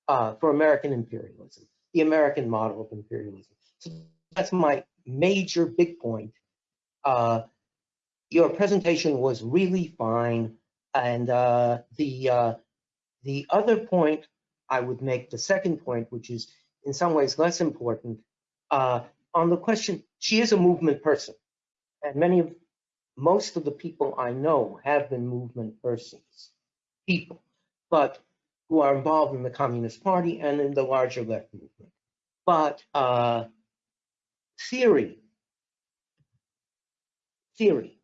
uh, for American imperialism, the American model of imperialism. So that's my major big point. Uh, your presentation was really fine. And uh, the, uh, the other point I would make, the second point, which is in some ways less important, Uh, on the question, she is a movement person. And many of, most of the people I know have been movement persons, people, but who are involved in the Communist Party and in the larger left movement. But uh, theory, theory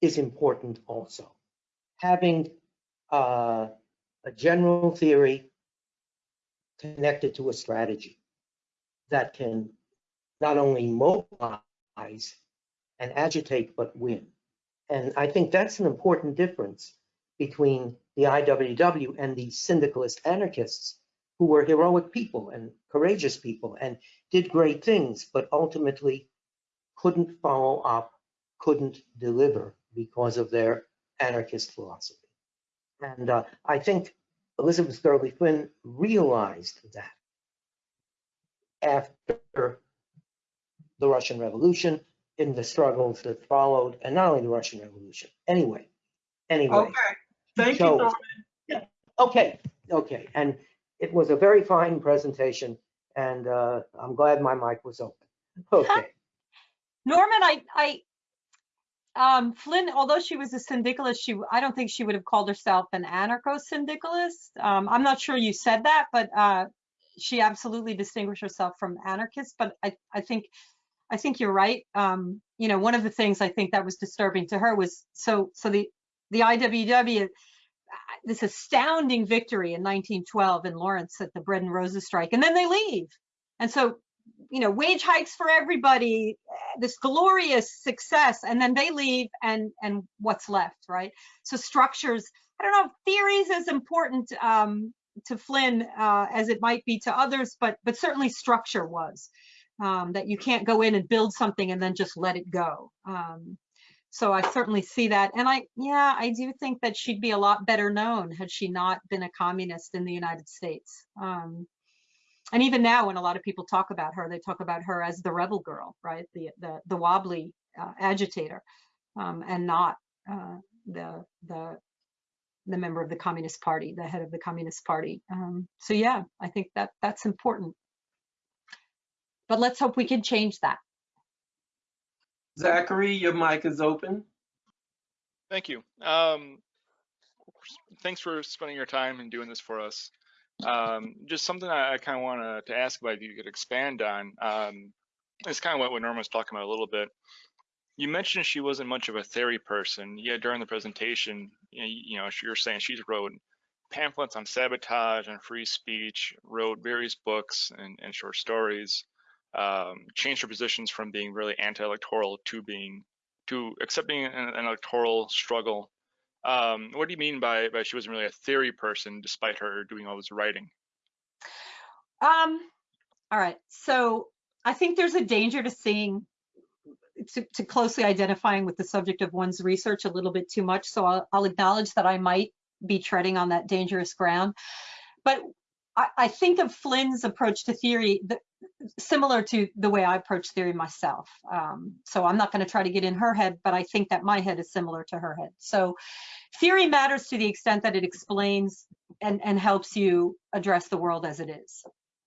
is important also. Having uh, a general theory connected to a strategy that can not only mobilize and agitate, but win. And I think that's an important difference between the IWW and the syndicalist anarchists who were heroic people and courageous people and did great things, but ultimately couldn't follow up, couldn't deliver because of their anarchist philosophy. And uh, I think Elizabeth Gurley Flynn realized that after the Russian Revolution, in the struggles that followed, and not only the Russian Revolution. Anyway, anyway. Okay, thank you, So- Norman. Okay, okay, and it was a very fine presentation, and uh, I'm glad my mic was open. Okay, Norman, I, I, um, Flynn, although she was a syndicalist, she, I don't think she would have called herself an anarcho-syndicalist. Um, I'm not sure you said that, but, uh, she absolutely distinguished herself from anarchists, but I, I think, I think you're right. Um, you know, one of the things I think that was disturbing to her was, so, so the, the IWW, uh, this astounding victory in 1912 in Lawrence at the Bread and Roses strike, and then they leave. And so you know, wage hikes for everybody, eh, this glorious success, and then they leave and and what's left, right? So structures, I don't know, theories as important um, to Flynn uh, as it might be to others, but but certainly structure was um, that you can't go in and build something and then just let it go. Um, so I certainly see that, and I yeah, I do think that she'd be a lot better known had she not been a communist in the United States. Um, and even now when a lot of people talk about her they talk about her as the rebel girl right the the, the wobbly uh, agitator um, and not uh, the the the member of the communist party the head of the communist party um, so yeah i think that that's important but let's hope we can change that Zachary, your mic is open. Thank you. Um, thanks for spending your time and doing this for us. Um, just something I, I kind of want to ask about if you could expand on. Um, it's kind of what, what Norma was talking about a little bit. You mentioned she wasn't much of a theory person, yet during the presentation, you know, you know you're saying she's wrote pamphlets on sabotage and free speech, wrote various books and, and short stories, um, changed her positions from being really anti-electoral to being to accepting an, an electoral struggle. Um, what do you mean by, by she wasn't really a theory person despite her doing all this writing? um all right. So i think there's a danger to seeing to, to closely identifying with the subject of one's research a little bit too much. So I'll, I'll acknowledge that i might be treading on that dangerous ground. But I, I think of Flynn's approach to theory that, similar to the way I approach theory myself. Um, so I'm not going to try to get in her head, but I think that my head is similar to her head. So theory matters to the extent that it explains and, and helps you address the world as it is.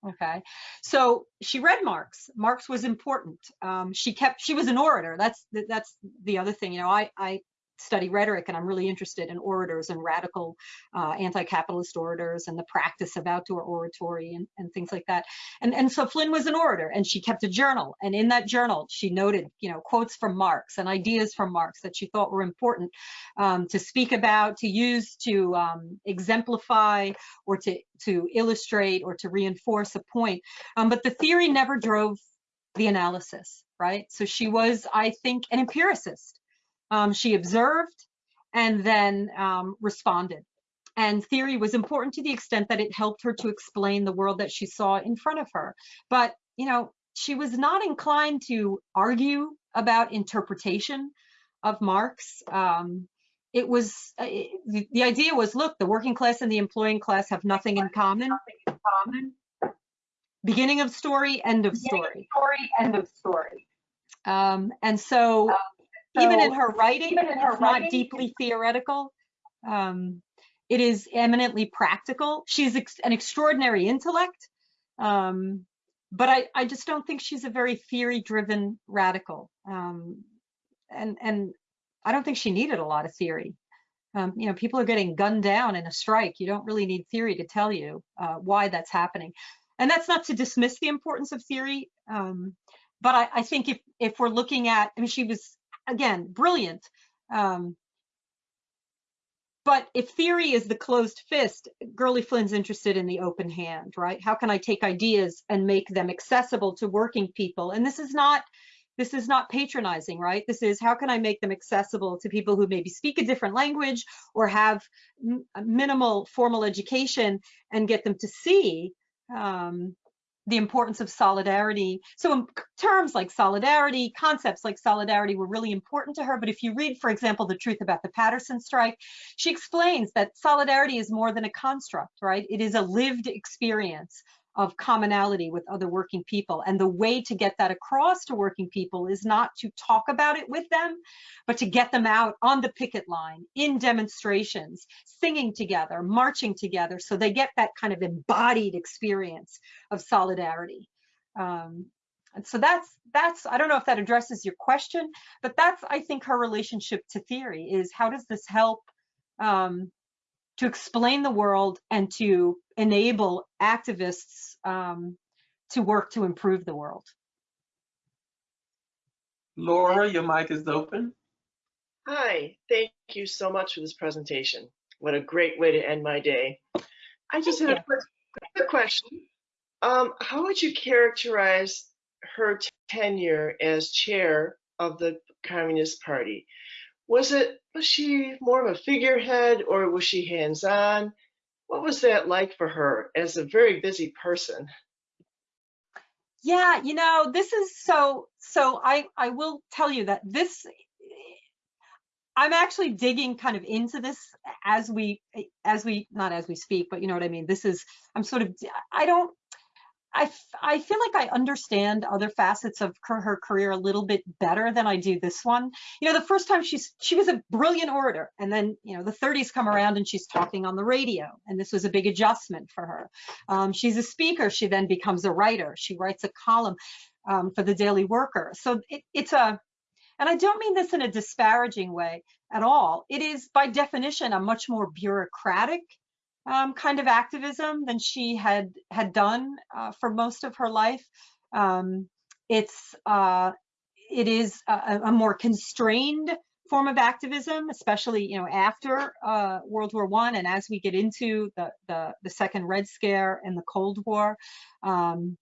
Okay, so she read Marx. Marx was important. Um, she kept. She was an orator. That's that's the other thing. You know, I I study rhetoric and I'm really interested in orators and radical uh, anti-capitalist orators and the practice of outdoor oratory and, and things like that. And, and so Flynn was an orator and she kept a journal. And in that journal, she noted, you know, quotes from Marx and ideas from Marx that she thought were important um, to speak about, to use to um, exemplify or to, to illustrate or to reinforce a point. Um, but the theory never drove the analysis, right? So she was, I think, an empiricist. Um, she observed and then um, responded. And theory was important to the extent that it helped her to explain the world that she saw in front of her. But, you know, she was not inclined to argue about interpretation of Marx. Um, it was, uh, it, the, the idea was, look, the working class and the employing class have nothing in common. Beginning of story, end of story. story, end of story. Um, and so, even in her writing, even in her it's not deeply theoretical. Um, it is eminently practical. She's ex- an extraordinary intellect. Um, but I, I just don't think she's a very theory-driven radical. Um, and and I don't think she needed a lot of theory. Um, you know, people are getting gunned down in a strike. You don't really need theory to tell you uh, why that's happening. And that's not to dismiss the importance of theory, um, but I, I think if if we're looking at, I mean, she was again brilliant. Um, but if theory is the closed fist, Gurley Flynn's interested in the open hand, right? How can I take ideas and make them accessible to working people? And this is not this is not patronizing, right? This is how can I make them accessible to people who maybe speak a different language or have minimal formal education and get them to see um, the importance of solidarity. So in terms like solidarity, concepts like solidarity were really important to her. But if you read, for example, The Truth About the Paterson Strike, she explains that solidarity is more than a construct, right? It is a lived experience of commonality with other working people. And the way to get that across to working people is not to talk about it with them, but to get them out on the picket line, in demonstrations, singing together, marching together, so they get that kind of embodied experience of solidarity. Um, and so that's that's I don't know if that addresses your question, but that's I think her relationship to theory is how does this help um, to explain the world and to enable activists um, to work to improve the world. Laura, your mic is open. Hi, thank you so much for this presentation. What a great way to end my day. I just Thank had a quick, quick question. Um, how would you characterize her tenure as chair of the Communist Party? Was it was she more of a figurehead or was she hands-on? What was that like for her as a very busy person? Yeah, you know, this is so so I I will tell you that this I'm actually digging kind of into this as we as we not as we speak, but you know what I mean. This is I'm sort of I don't I, I feel like I understand other facets of her, career a little bit better than I do this one. You know, the first time she's she was a brilliant orator, and then you know the 30s come around and she's talking on the radio, and this was a big adjustment for her. Um, she's a speaker. She then becomes a writer. She writes a column um, for the Daily Worker. So it, it's a, and I don't mean this in a disparaging way at all. It is by definition a much more bureaucratic um, kind of activism than she had had done uh, for most of her life. Um, it's uh, it is a, a, more constrained form of activism, especially you know after uh, World War One and as we get into the, the, the second Red Scare and the Cold War. Um,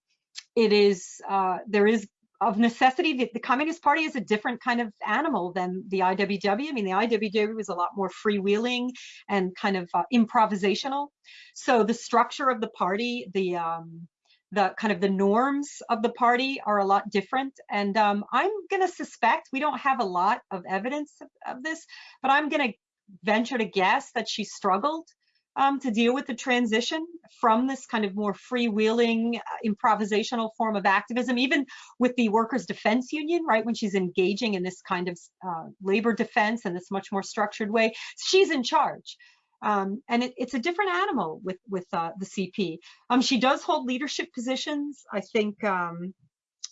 it is uh, there is of necessity, the, the, Communist Party is a different kind of animal than the IWW. I mean, the IWW was a lot more freewheeling and kind of uh, improvisational. So the structure of the party, the um, the kind of the norms of the party are a lot different. And um, I'm going to suspect we don't have a lot of evidence of, of this, but I'm going to venture to guess that she struggled um, to deal with the transition from this kind of more freewheeling, uh, improvisational form of activism, even with the Workers' Defense Union, right, when she's engaging in this kind of uh, labor defense in this much more structured way, she's in charge. Um, and it, it's a different animal with with uh, the CP. Um, she does hold leadership positions. I think um,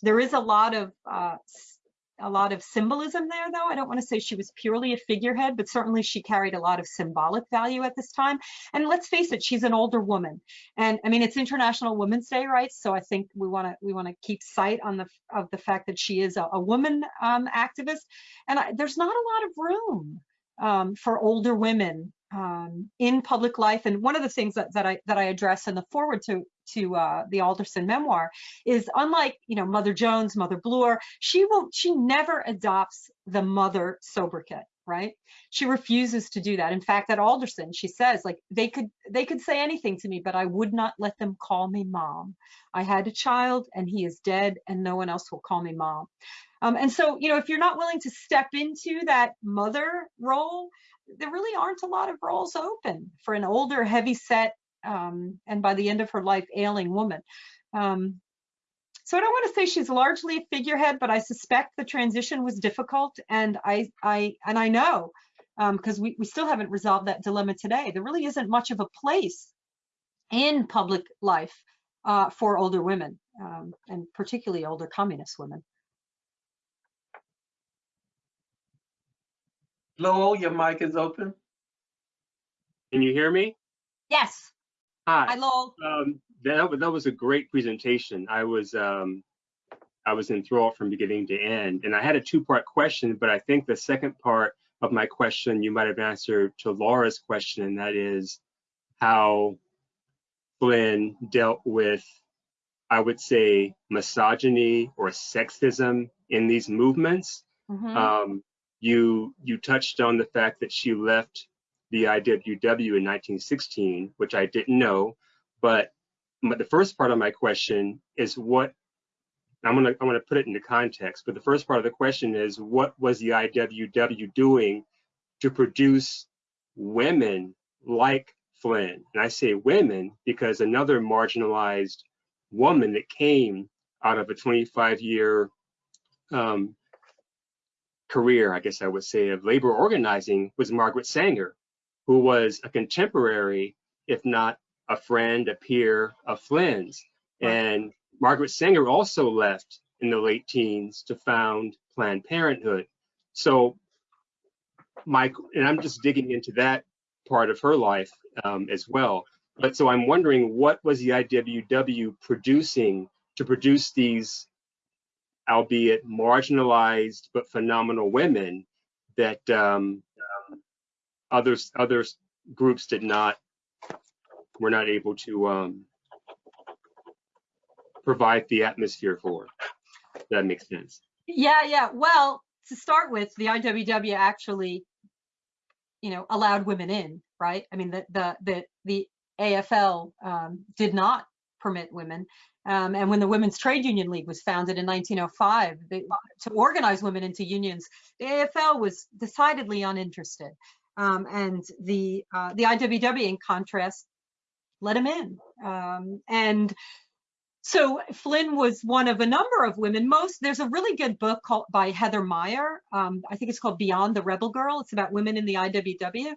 there is a lot of uh, a lot of symbolism there, though. I don't want to say she was purely a figurehead, but certainly she carried a lot of symbolic value at this time. And let's face it, she's an older woman. And I mean, it's International Women's Day, right? So I think we want to we want to keep sight on the of the fact that she is a, a woman um, activist. And I, there's not a lot of room um, for older women um, in public life. And one of the things that, that I that I address in the foreword to to uh, the Alderson memoir is unlike you know Mother Jones, Mother Bloor, she will she never adopts the mother sobriquet right? She refuses to do that. In fact at alderson she says like they could they could say anything to me but i would not let them call me mom. I had a child and he is dead and no one else will call me mom. Um, and so you know if you're not willing to step into that mother role there really aren't a lot of roles open for an older heavy set um, and by the end of her life, ailing woman. Um, so I don't want to say she's largely a figurehead, but I suspect the transition was difficult, and I, I, and I know because um, we, we still haven't resolved that dilemma today. There really isn't much of a place in public life uh, for older women. Um, and particularly older communist women. Lowell, your mic is open. Can you hear me? Yes, hi Hi. Lowell. Um, that, that was a great presentation. I was um, I was enthralled from beginning to end, and I had a two-part question, but I think the second part of my question you might have answered to Laura's question, and that is how Flynn dealt with, I would say, misogyny or sexism in these movements. Mhm. Um, you you touched on the fact that she left the IWW in 1916, which I didn't know. But the first part of my question is what I'm gonna I'm gonna put it into context. But the first part of the question is what was the IWW doing to produce women like Flynn? And I say women because another marginalized woman that came out of a 25 year um, career, I guess I would say, of labor organizing was Margaret Sanger, who was a contemporary, if not a friend, a peer of Flynn's. Right. And Margaret Sanger also left in the late teens to found Planned Parenthood. So Mike, and I'm just digging into that part of her life um, as well. But so I'm wondering what was the IWW producing to produce these albeit marginalized but phenomenal women that um, others other groups did not were not able to um, provide the atmosphere for. That makes sense. Yeah, yeah. Well, to start with, the IWW actually, you know, allowed women in, right? I mean, the the the the AFL um, did not permit women. Um, and when the Women's Trade Union League was founded in 1905 they, to organize women into unions, the AFL was decidedly uninterested. Um, and the uh, the IWW, in contrast, let him in. Um, and so Flynn was one of a number of women. Most there's a really good book called by Heather Mayer. Um, I think it's called Beyond the Rebel Girl. It's about women in the IWW.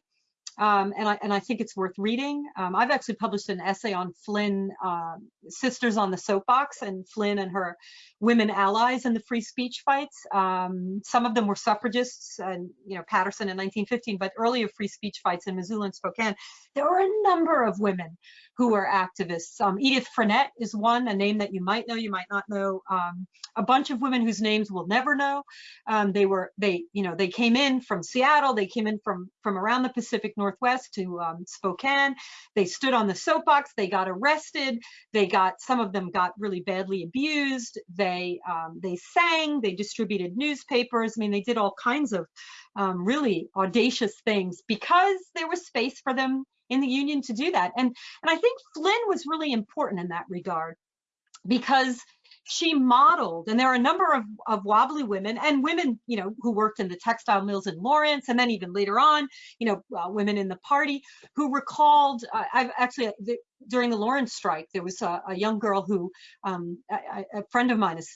Um, and I and I think it's worth reading. Um, I've actually published an essay on Flynn, um, Sisters on the Soapbox, and Flynn and her women allies in the free speech fights. Um, some of them were suffragists, and you know Paterson in 1915, but earlier free speech fights in Missoula and Spokane, there were a number of women who were activists. Um, Edith Frenette is one, a name that you might know, you might not know. Um, a bunch of women whose names we'll never know. They were they you know they came in from Seattle, they came in from from around the Pacific Northwest to um, Spokane. They stood on the soapbox. They got arrested. They got some of them got really badly abused. They um, they sang. They distributed newspapers. I mean, they did all kinds of um, really audacious things because there was space for them in the union to do that. And and I think Flynn was really important in that regard because she modeled, and there are a number of, of wobbly women and women, you know, who worked in the textile mills in Lawrence, and then even later on, you know, uh, women in the party who recalled. Uh, I've actually the, during the Lawrence strike, there was a, a young girl who, um, friend of mine has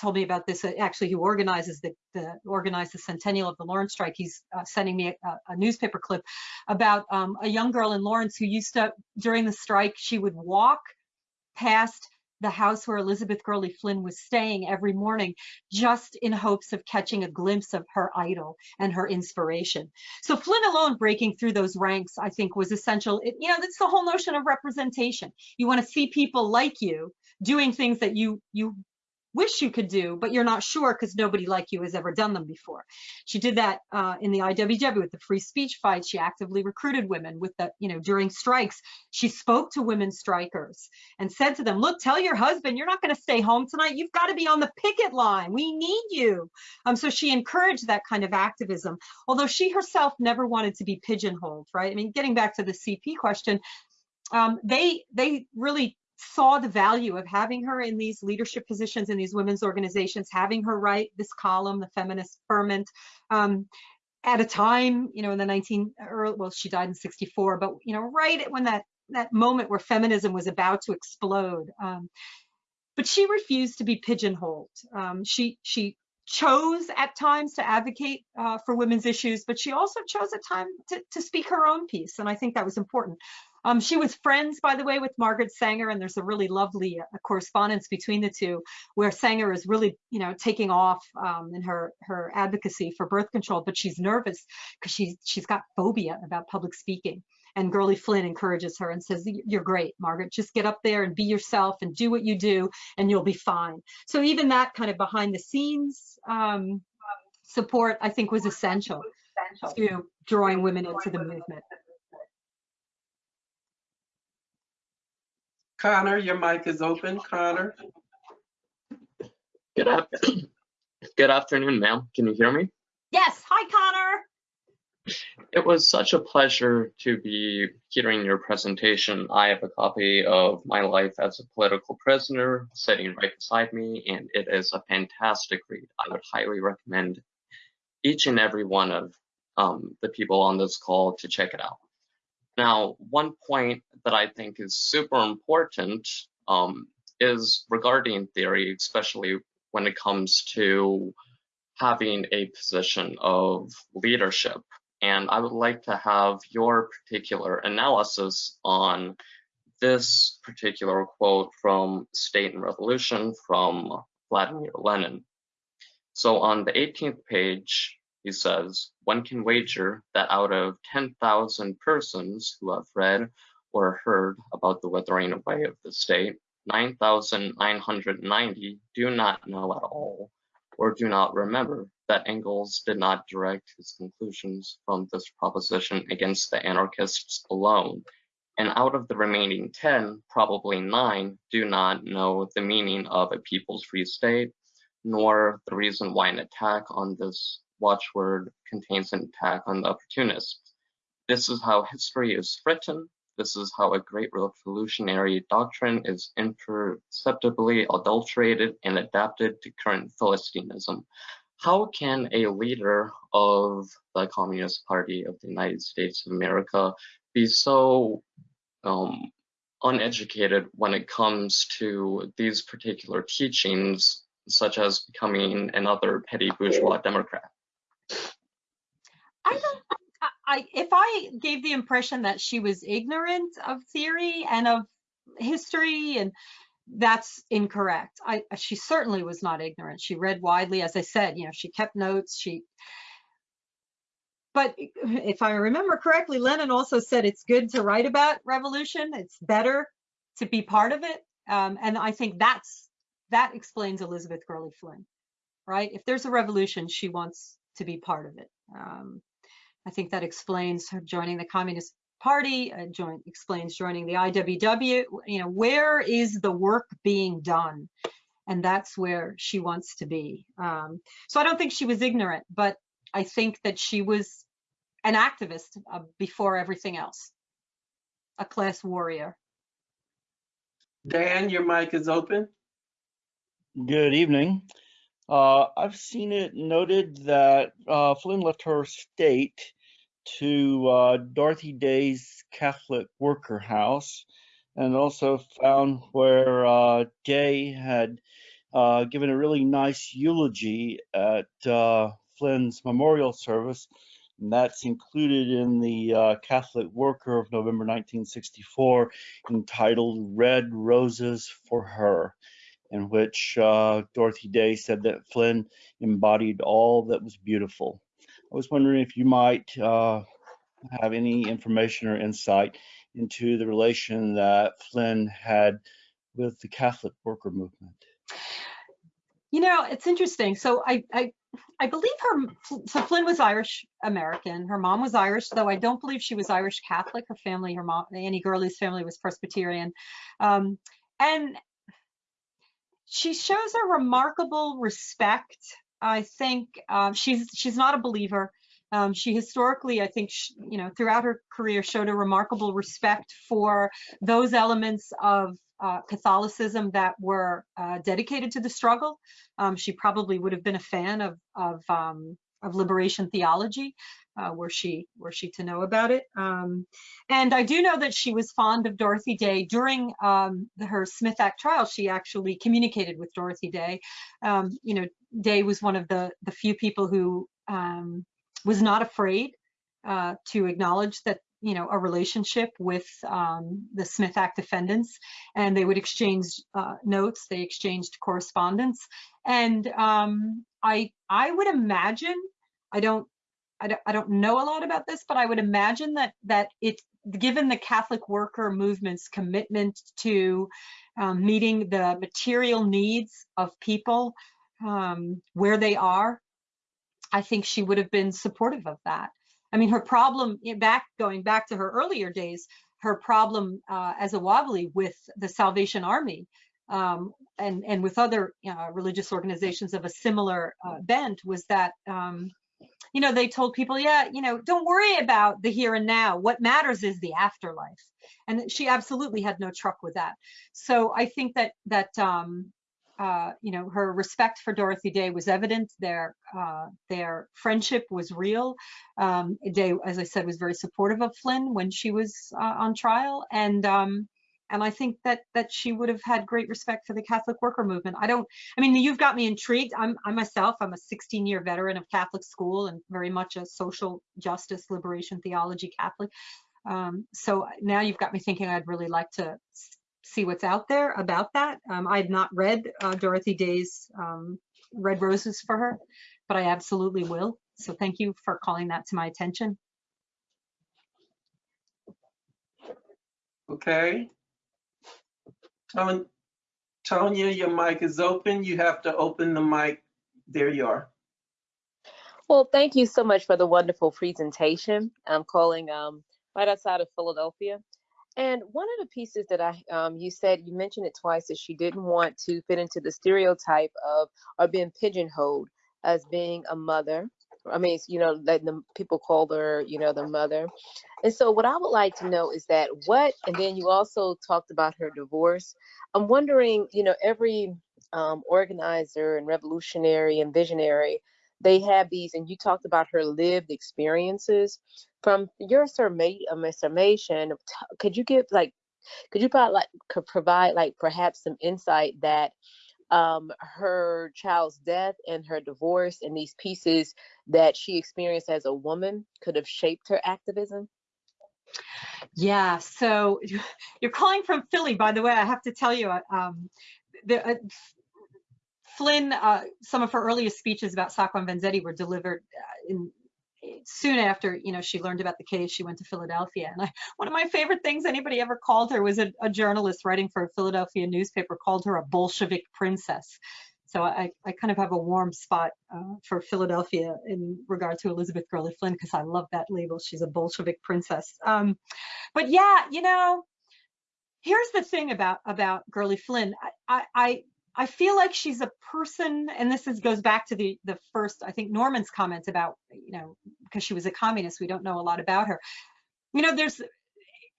told me about this. Uh, actually, who organizes the, the organized the centennial of the Lawrence strike. He's uh, sending me a, a, newspaper clip about um, a young girl in Lawrence who used to during the strike she would walk past the house where Elizabeth Gurley Flynn was staying every morning, just in hopes of catching a glimpse of her idol and her inspiration. So Flynn alone breaking through those ranks, I think, was essential. It, you know, that's the whole notion of representation. You want to see people like you doing things that you you wish you could do, but you're not sure because nobody like you has ever done them before. She did that uh, in the IWW with the free speech fight. She actively recruited women with the, you know, during strikes. She spoke to women strikers and said to them, look, tell your husband, you're not going to stay home tonight. You've got to be on the picket line. We need you. Um, so she encouraged that kind of activism, although she herself never wanted to be pigeonholed, right? I mean, getting back to the CP question, um, they they really saw the value of having her in these leadership positions in these women's organizations, having her write this column, the feminist ferment, um, at a time, you know, in the 19, early, well, she died in 64, but, you know, right when that, that moment where feminism was about to explode. Um, but she refused to be pigeonholed. Um, she, she chose at times to advocate uh, for women's issues, but she also chose at time to, to speak her own piece. And I think that was important. Um, she was friends, by the way, with Margaret Sanger, and there's a really lovely uh, correspondence between the two, where Sanger is really, you know, taking off um, in her her advocacy for birth control, but she's nervous because she's she's got phobia about public speaking. And Gurley Flynn encourages her and says, "You're great, Margaret. Just get up there and be yourself and do what you do, and you'll be fine." So even that kind of behind the scenes um, support, I think, was essential to drawing women into the movement. Connor, your mic is open. Connor? Good, af- <clears throat> Good afternoon, ma'am. Can you hear me? Yes. Hi, Connor. It was such a pleasure to be hearing your presentation. I have a copy of My Life as a Political Prisoner sitting right beside me, and it is a fantastic read. I would highly recommend each and every one of um, the people on this call to check it out. Now, one point that I think is super important um, is regarding theory, especially when it comes to having a position of leadership. And I would like to have your particular analysis on this particular quote from State and Revolution from Vladimir Lenin. So on the 18th page, he says, one can wager that out of 10,000 persons who have read or heard about the withering away of the state, 9,990 do not know at all or do not remember that Engels did not direct his conclusions from this proposition against the anarchists alone. And out of the remaining 10, probably nine do not know the meaning of a people's free state, nor the reason why an attack on this watchword contains an attack on the opportunists. This is how history is written. This is how a great revolutionary doctrine is imperceptibly adulterated and adapted to current Philistinism. How can a leader of the Communist Party of the United States of America be so um, uneducated when it comes to these particular teachings, such as becoming another petty bourgeois Democrat? I if I gave the impression that she was ignorant of theory and of history and that's incorrect. I she certainly was not ignorant. She read widely, as I said. You know, she kept notes. She. But if I remember correctly, Lenin also said it's good to write about revolution. It's better to be part of it. Um, and I think that's that explains Elizabeth Gurley Flynn, right? If there's a revolution, she wants to be part of it. Um, I think that explains her joining the Communist Party, uh, join, explains joining the IWW. You know, where is the work being done? And that's where she wants to be. Um, so I don't think she was ignorant, but I think that she was an activist uh, before everything else, a class warrior. Dan, your mic is open. Good evening. Uh, I've seen it noted that uh, Flynn left her state to uh, Dorothy Day's Catholic Worker House and also found where uh, Day had uh, given a really nice eulogy at uh, Flynn's memorial service. And that's included in the Catholic Worker of November 1964 entitled Red Roses for Her in which uh, Dorothy Day said that Flynn embodied all that was beautiful. I was wondering if you might uh, have any information or insight into the relation that Flynn had with the Catholic worker movement. You know, it's interesting. So I, I, I believe her. So Flynn was Irish American. Her mom was Irish, though I don't believe she was Irish Catholic. Her family, her mom, Annie Gurley's family was Presbyterian, um, and she shows a remarkable respect. I think um, she's she's not a believer. Um, she historically, I think, she, you know, throughout her career, showed a remarkable respect for those elements of uh, Catholicism that were uh, dedicated to the struggle. Um, she probably would have been a fan of of, um, of liberation theology, uh, were she were she to know about it. Um, and I do know that she was fond of Dorothy Day during um, her Smith Act trial. She actually communicated with Dorothy Day. Um, you know, Day was one of the the few people who um, was not afraid uh, to acknowledge that you know, a relationship with um, the Smith Act defendants, and they would exchange uh, notes. They exchanged correspondence, and um, I I would imagine I don't I don't I don't know a lot about this, but I would imagine that that it given the Catholic worker movement's commitment to um, meeting the material needs of people um, where they are, I think she would have been supportive of that. I mean, her problem back going back to her earlier days, her problem uh, as a wobbly with the Salvation Army um, and and with other uh, religious organizations of a similar uh, bent was that um, you know they told people, yeah, you know, don't worry about the here and now. What matters is the afterlife, and she absolutely had no truck with that. So I think that that um, uh, you know, her respect for Dorothy Day was evident. Their uh, their friendship was real. Um, Day, as I said, was very supportive of Flynn when she was uh, on trial, and um, and I think that that she would have had great respect for the Catholic worker movement. I don't. I mean, you've got me intrigued. I'm I myself. I'm a 16-year veteran of Catholic school and very much a social justice, liberation theology Catholic. Um, so now you've got me thinking. I'd really like to see what's out there about that. Um, I had not read uh, Dorothy Day's um, Red Roses for her, but I absolutely will. So thank you for calling that to my attention. Okay. Ton- Tonya, your mic is open. You have to open the mic. There you are. Well, thank you so much for the wonderful presentation. I'm calling um, right outside of Philadelphia. And one of the pieces that I, um, you said, you mentioned it twice, that she didn't want to fit into the stereotype of or being pigeonholed as being a mother. I mean, you know, that the people call her, you know, the mother. And so, what I would like to know is that what, and then you also talked about her divorce. I'm wondering, you know, every um, organizer and revolutionary and visionary they have these, and you talked about her lived experiences. From your um, summation, could you give like, could you provide like, could provide like perhaps some insight that um, her child's death and her divorce and these pieces that she experienced as a woman could have shaped her activism? Yeah, so <laughs> you're calling from Philly, by the way. I have to tell you, uh, um, the, uh, Flynn, uh, some of her earliest speeches about Sacco and Vanzetti were delivered uh, in soon after you know she learned about the case she went to philadelphia. And I, one of my favorite things anybody ever called her was a, a, journalist writing for a philadelphia newspaper called her a bolshevik princess. So i, I kind of have a warm spot uh, for philadelphia in regard to elizabeth gurley flynn because i love that label. She's a bolshevik princess. Um, but yeah you know here's the thing about about gurley flynn. I, I I feel like she's a person, and this is goes back to the the first, I think Norman's comments about, you know, because she was a communist, we don't know a lot about her. You know, there's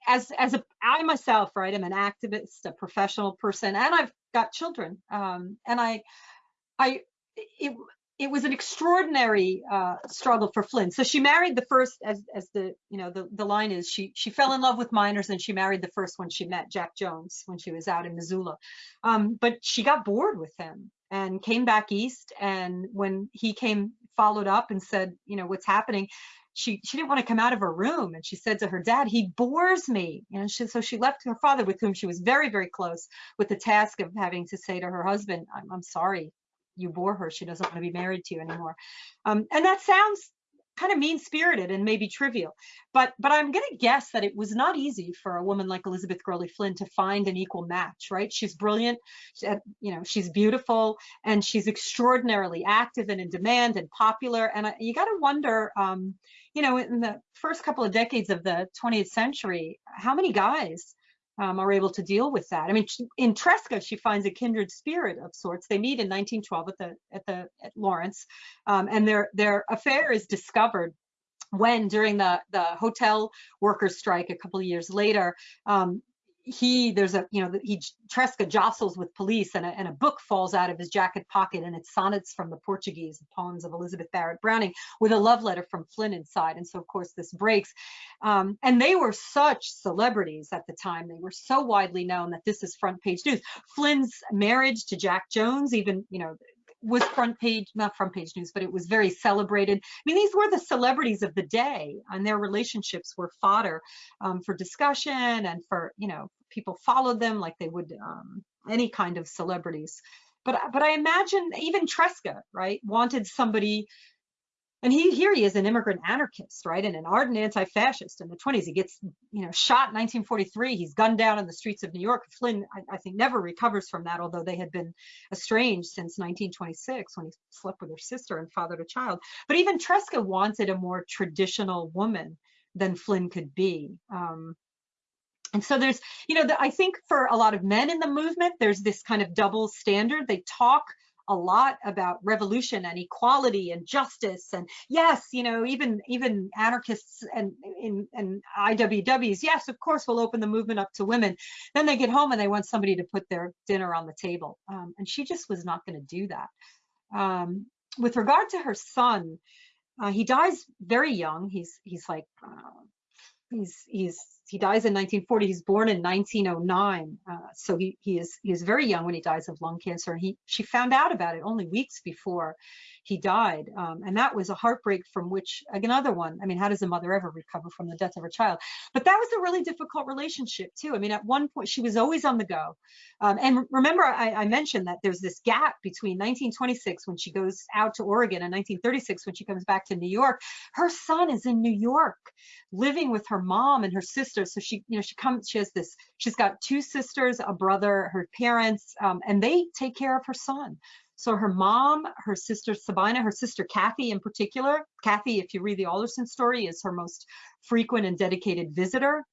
as as a I myself, right, I'm an activist, a professional person, and I've got children. Um, and I I it it was an extraordinary uh, struggle for Flynn. So she married the first, as as the you know the the line is, she she fell in love with miners and she married the first one she met, Jack Jones, when she was out in Missoula. Um, but she got bored with him and came back east. And when he came, followed up and said, you know, what's happening? She she didn't want to come out of her room, and she said to her dad, "He bores me." And she, so she left her father, with whom she was very very close, with the task of having to say to her husband, "I'm, I'm sorry, you bore her. She doesn't want to be married to you anymore. Um, and that sounds kind of mean spirited and maybe trivial, but but I'm going to guess that it was not easy for a woman like Elizabeth Gurley Flynn to find an equal match, right? She's brilliant, you know, she's beautiful, and she's extraordinarily active and in demand and popular. And I, you got to wonder, um, you know, in the first couple of decades of the 20th century, how many guys um, are able to deal with that. I mean, in Tresca, she finds a kindred spirit of sorts. They meet in 1912 at the at the at Lawrence, um, and their their affair is discovered when during the the hotel workers strike a couple of years later um, he there's a you know he Tresca jostles with police and a, and a book falls out of his jacket pocket and it's sonnets from the Portuguese poems of Elizabeth Barrett Browning with a love letter from Flynn inside. And so of course this breaks. Um, and they were such celebrities at the time. They were so widely known that this is front page news. Flynn's marriage to Jack Jones even you know was front page, not front page news, but it was very celebrated. I mean, these were the celebrities of the day, and their relationships were fodder um, for discussion and for you know people followed them like they would um, any kind of celebrities. But but I imagine even Tresca, right, wanted somebody and he here he is an immigrant anarchist right? And an ardent anti-fascist. In the 20s he gets you know shot in 1943 he's gunned down in the streets of new york. Flynn I, I, think never recovers from that although they had been estranged since 1926 when he slept with her sister and fathered a child. But even tresca wanted a more traditional woman than flynn could be. Um, and so there's you know the, i think for a lot of men in the movement there's this kind of double standard. They talk a lot about revolution and equality and justice and yes you know even even anarchists and in and iwws yes of course we'll open the movement up to women. Then they get home and they want somebody to put their dinner on the table. Um, and she just was not going to do that. Um, with regard to her son uh, he dies very young. He's he's like uh, he's he's he dies in 1940. He's born in 1909, uh, so he he is he is very young when he dies of lung cancer. And he she found out about it only weeks before he died, um, and that was a heartbreak from which another one. I mean, how does a mother ever recover from the death of her child? But that was a really difficult relationship too. I mean, at one point she was always on the go, um, and remember I, I mentioned that there's this gap between 1926 when she goes out to Oregon and 1936 when she comes back to New York. Her son is in New York, living with her mom and her sister. So she, you know, she comes. She has this. She's got two sisters, a brother, her parents, um, and they take care of her son. So her mom, her sister Sabina, her sister Kathy in particular, Kathy, if you read the Alderson story, is her most frequent and dedicated visitor.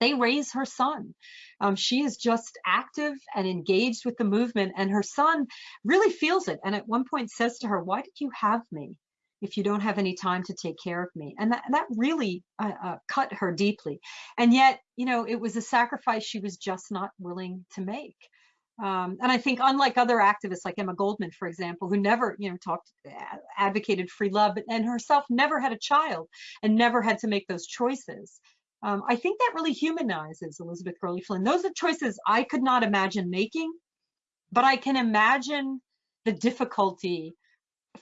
They raise her son. Um, she is just active and engaged with the movement, and her son really feels it. And at one point says to her, "Why did you have me?" if you don't have any time to take care of me and that, that really uh, uh, cut her deeply and yet you know it was a sacrifice she was just not willing to make um, and I think unlike other activists like Emma Goldman, for example, who never, you know, talked, advocated free love, and herself never had a child and never had to make those choices. Um, I think that really humanizes Elizabeth Gurley Flynn. Those are choices I could not imagine making, but I can imagine the difficulty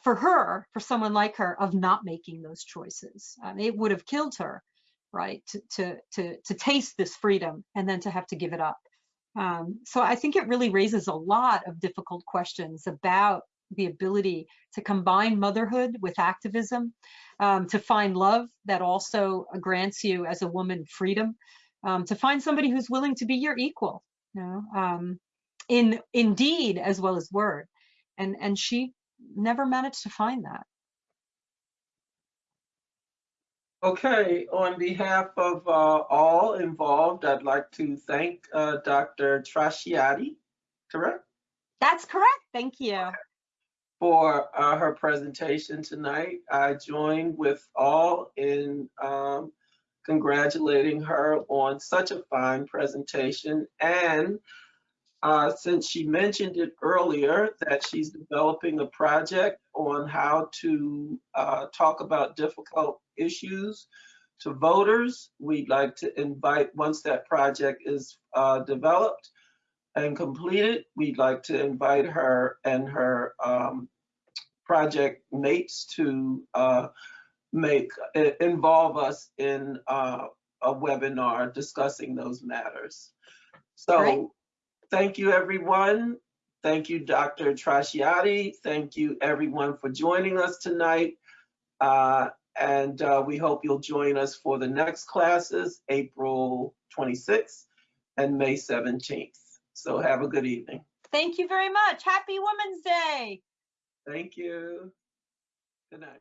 for her, for someone like her, of not making those choices. Um, it would have killed her, right, to, to, to, to taste this freedom and then to have to give it up. Um, so I think it really raises a lot of difficult questions about the ability to combine motherhood with activism, um, to find love that also grants you as a woman freedom, um, to find somebody who's willing to be your equal, you know, um, in in deed as well as word. And and she never managed to find that. Okay, on behalf of uh, all involved, I'd like to thank uh, Dr. Trasciatti, correct? That's correct. Thank you. For uh, her presentation tonight. I join with all in um, congratulating her on such a fine presentation and uh, since she mentioned it earlier that she's developing a project on how to uh, talk about difficult issues to voters, we'd like to invite, once that project is uh, developed and completed, we'd like to invite her and her um, project mates to uh, make involve us in uh, a webinar discussing those matters. So. Great Thank you, everyone. Thank you, Dr. Trasciatti. Thank you, everyone, for joining us tonight. Uh, and uh, we hope you'll join us for the next classes, April 26th and May 17th. So have a good evening. Thank you very much. Happy Women's Day. Thank you. Good night.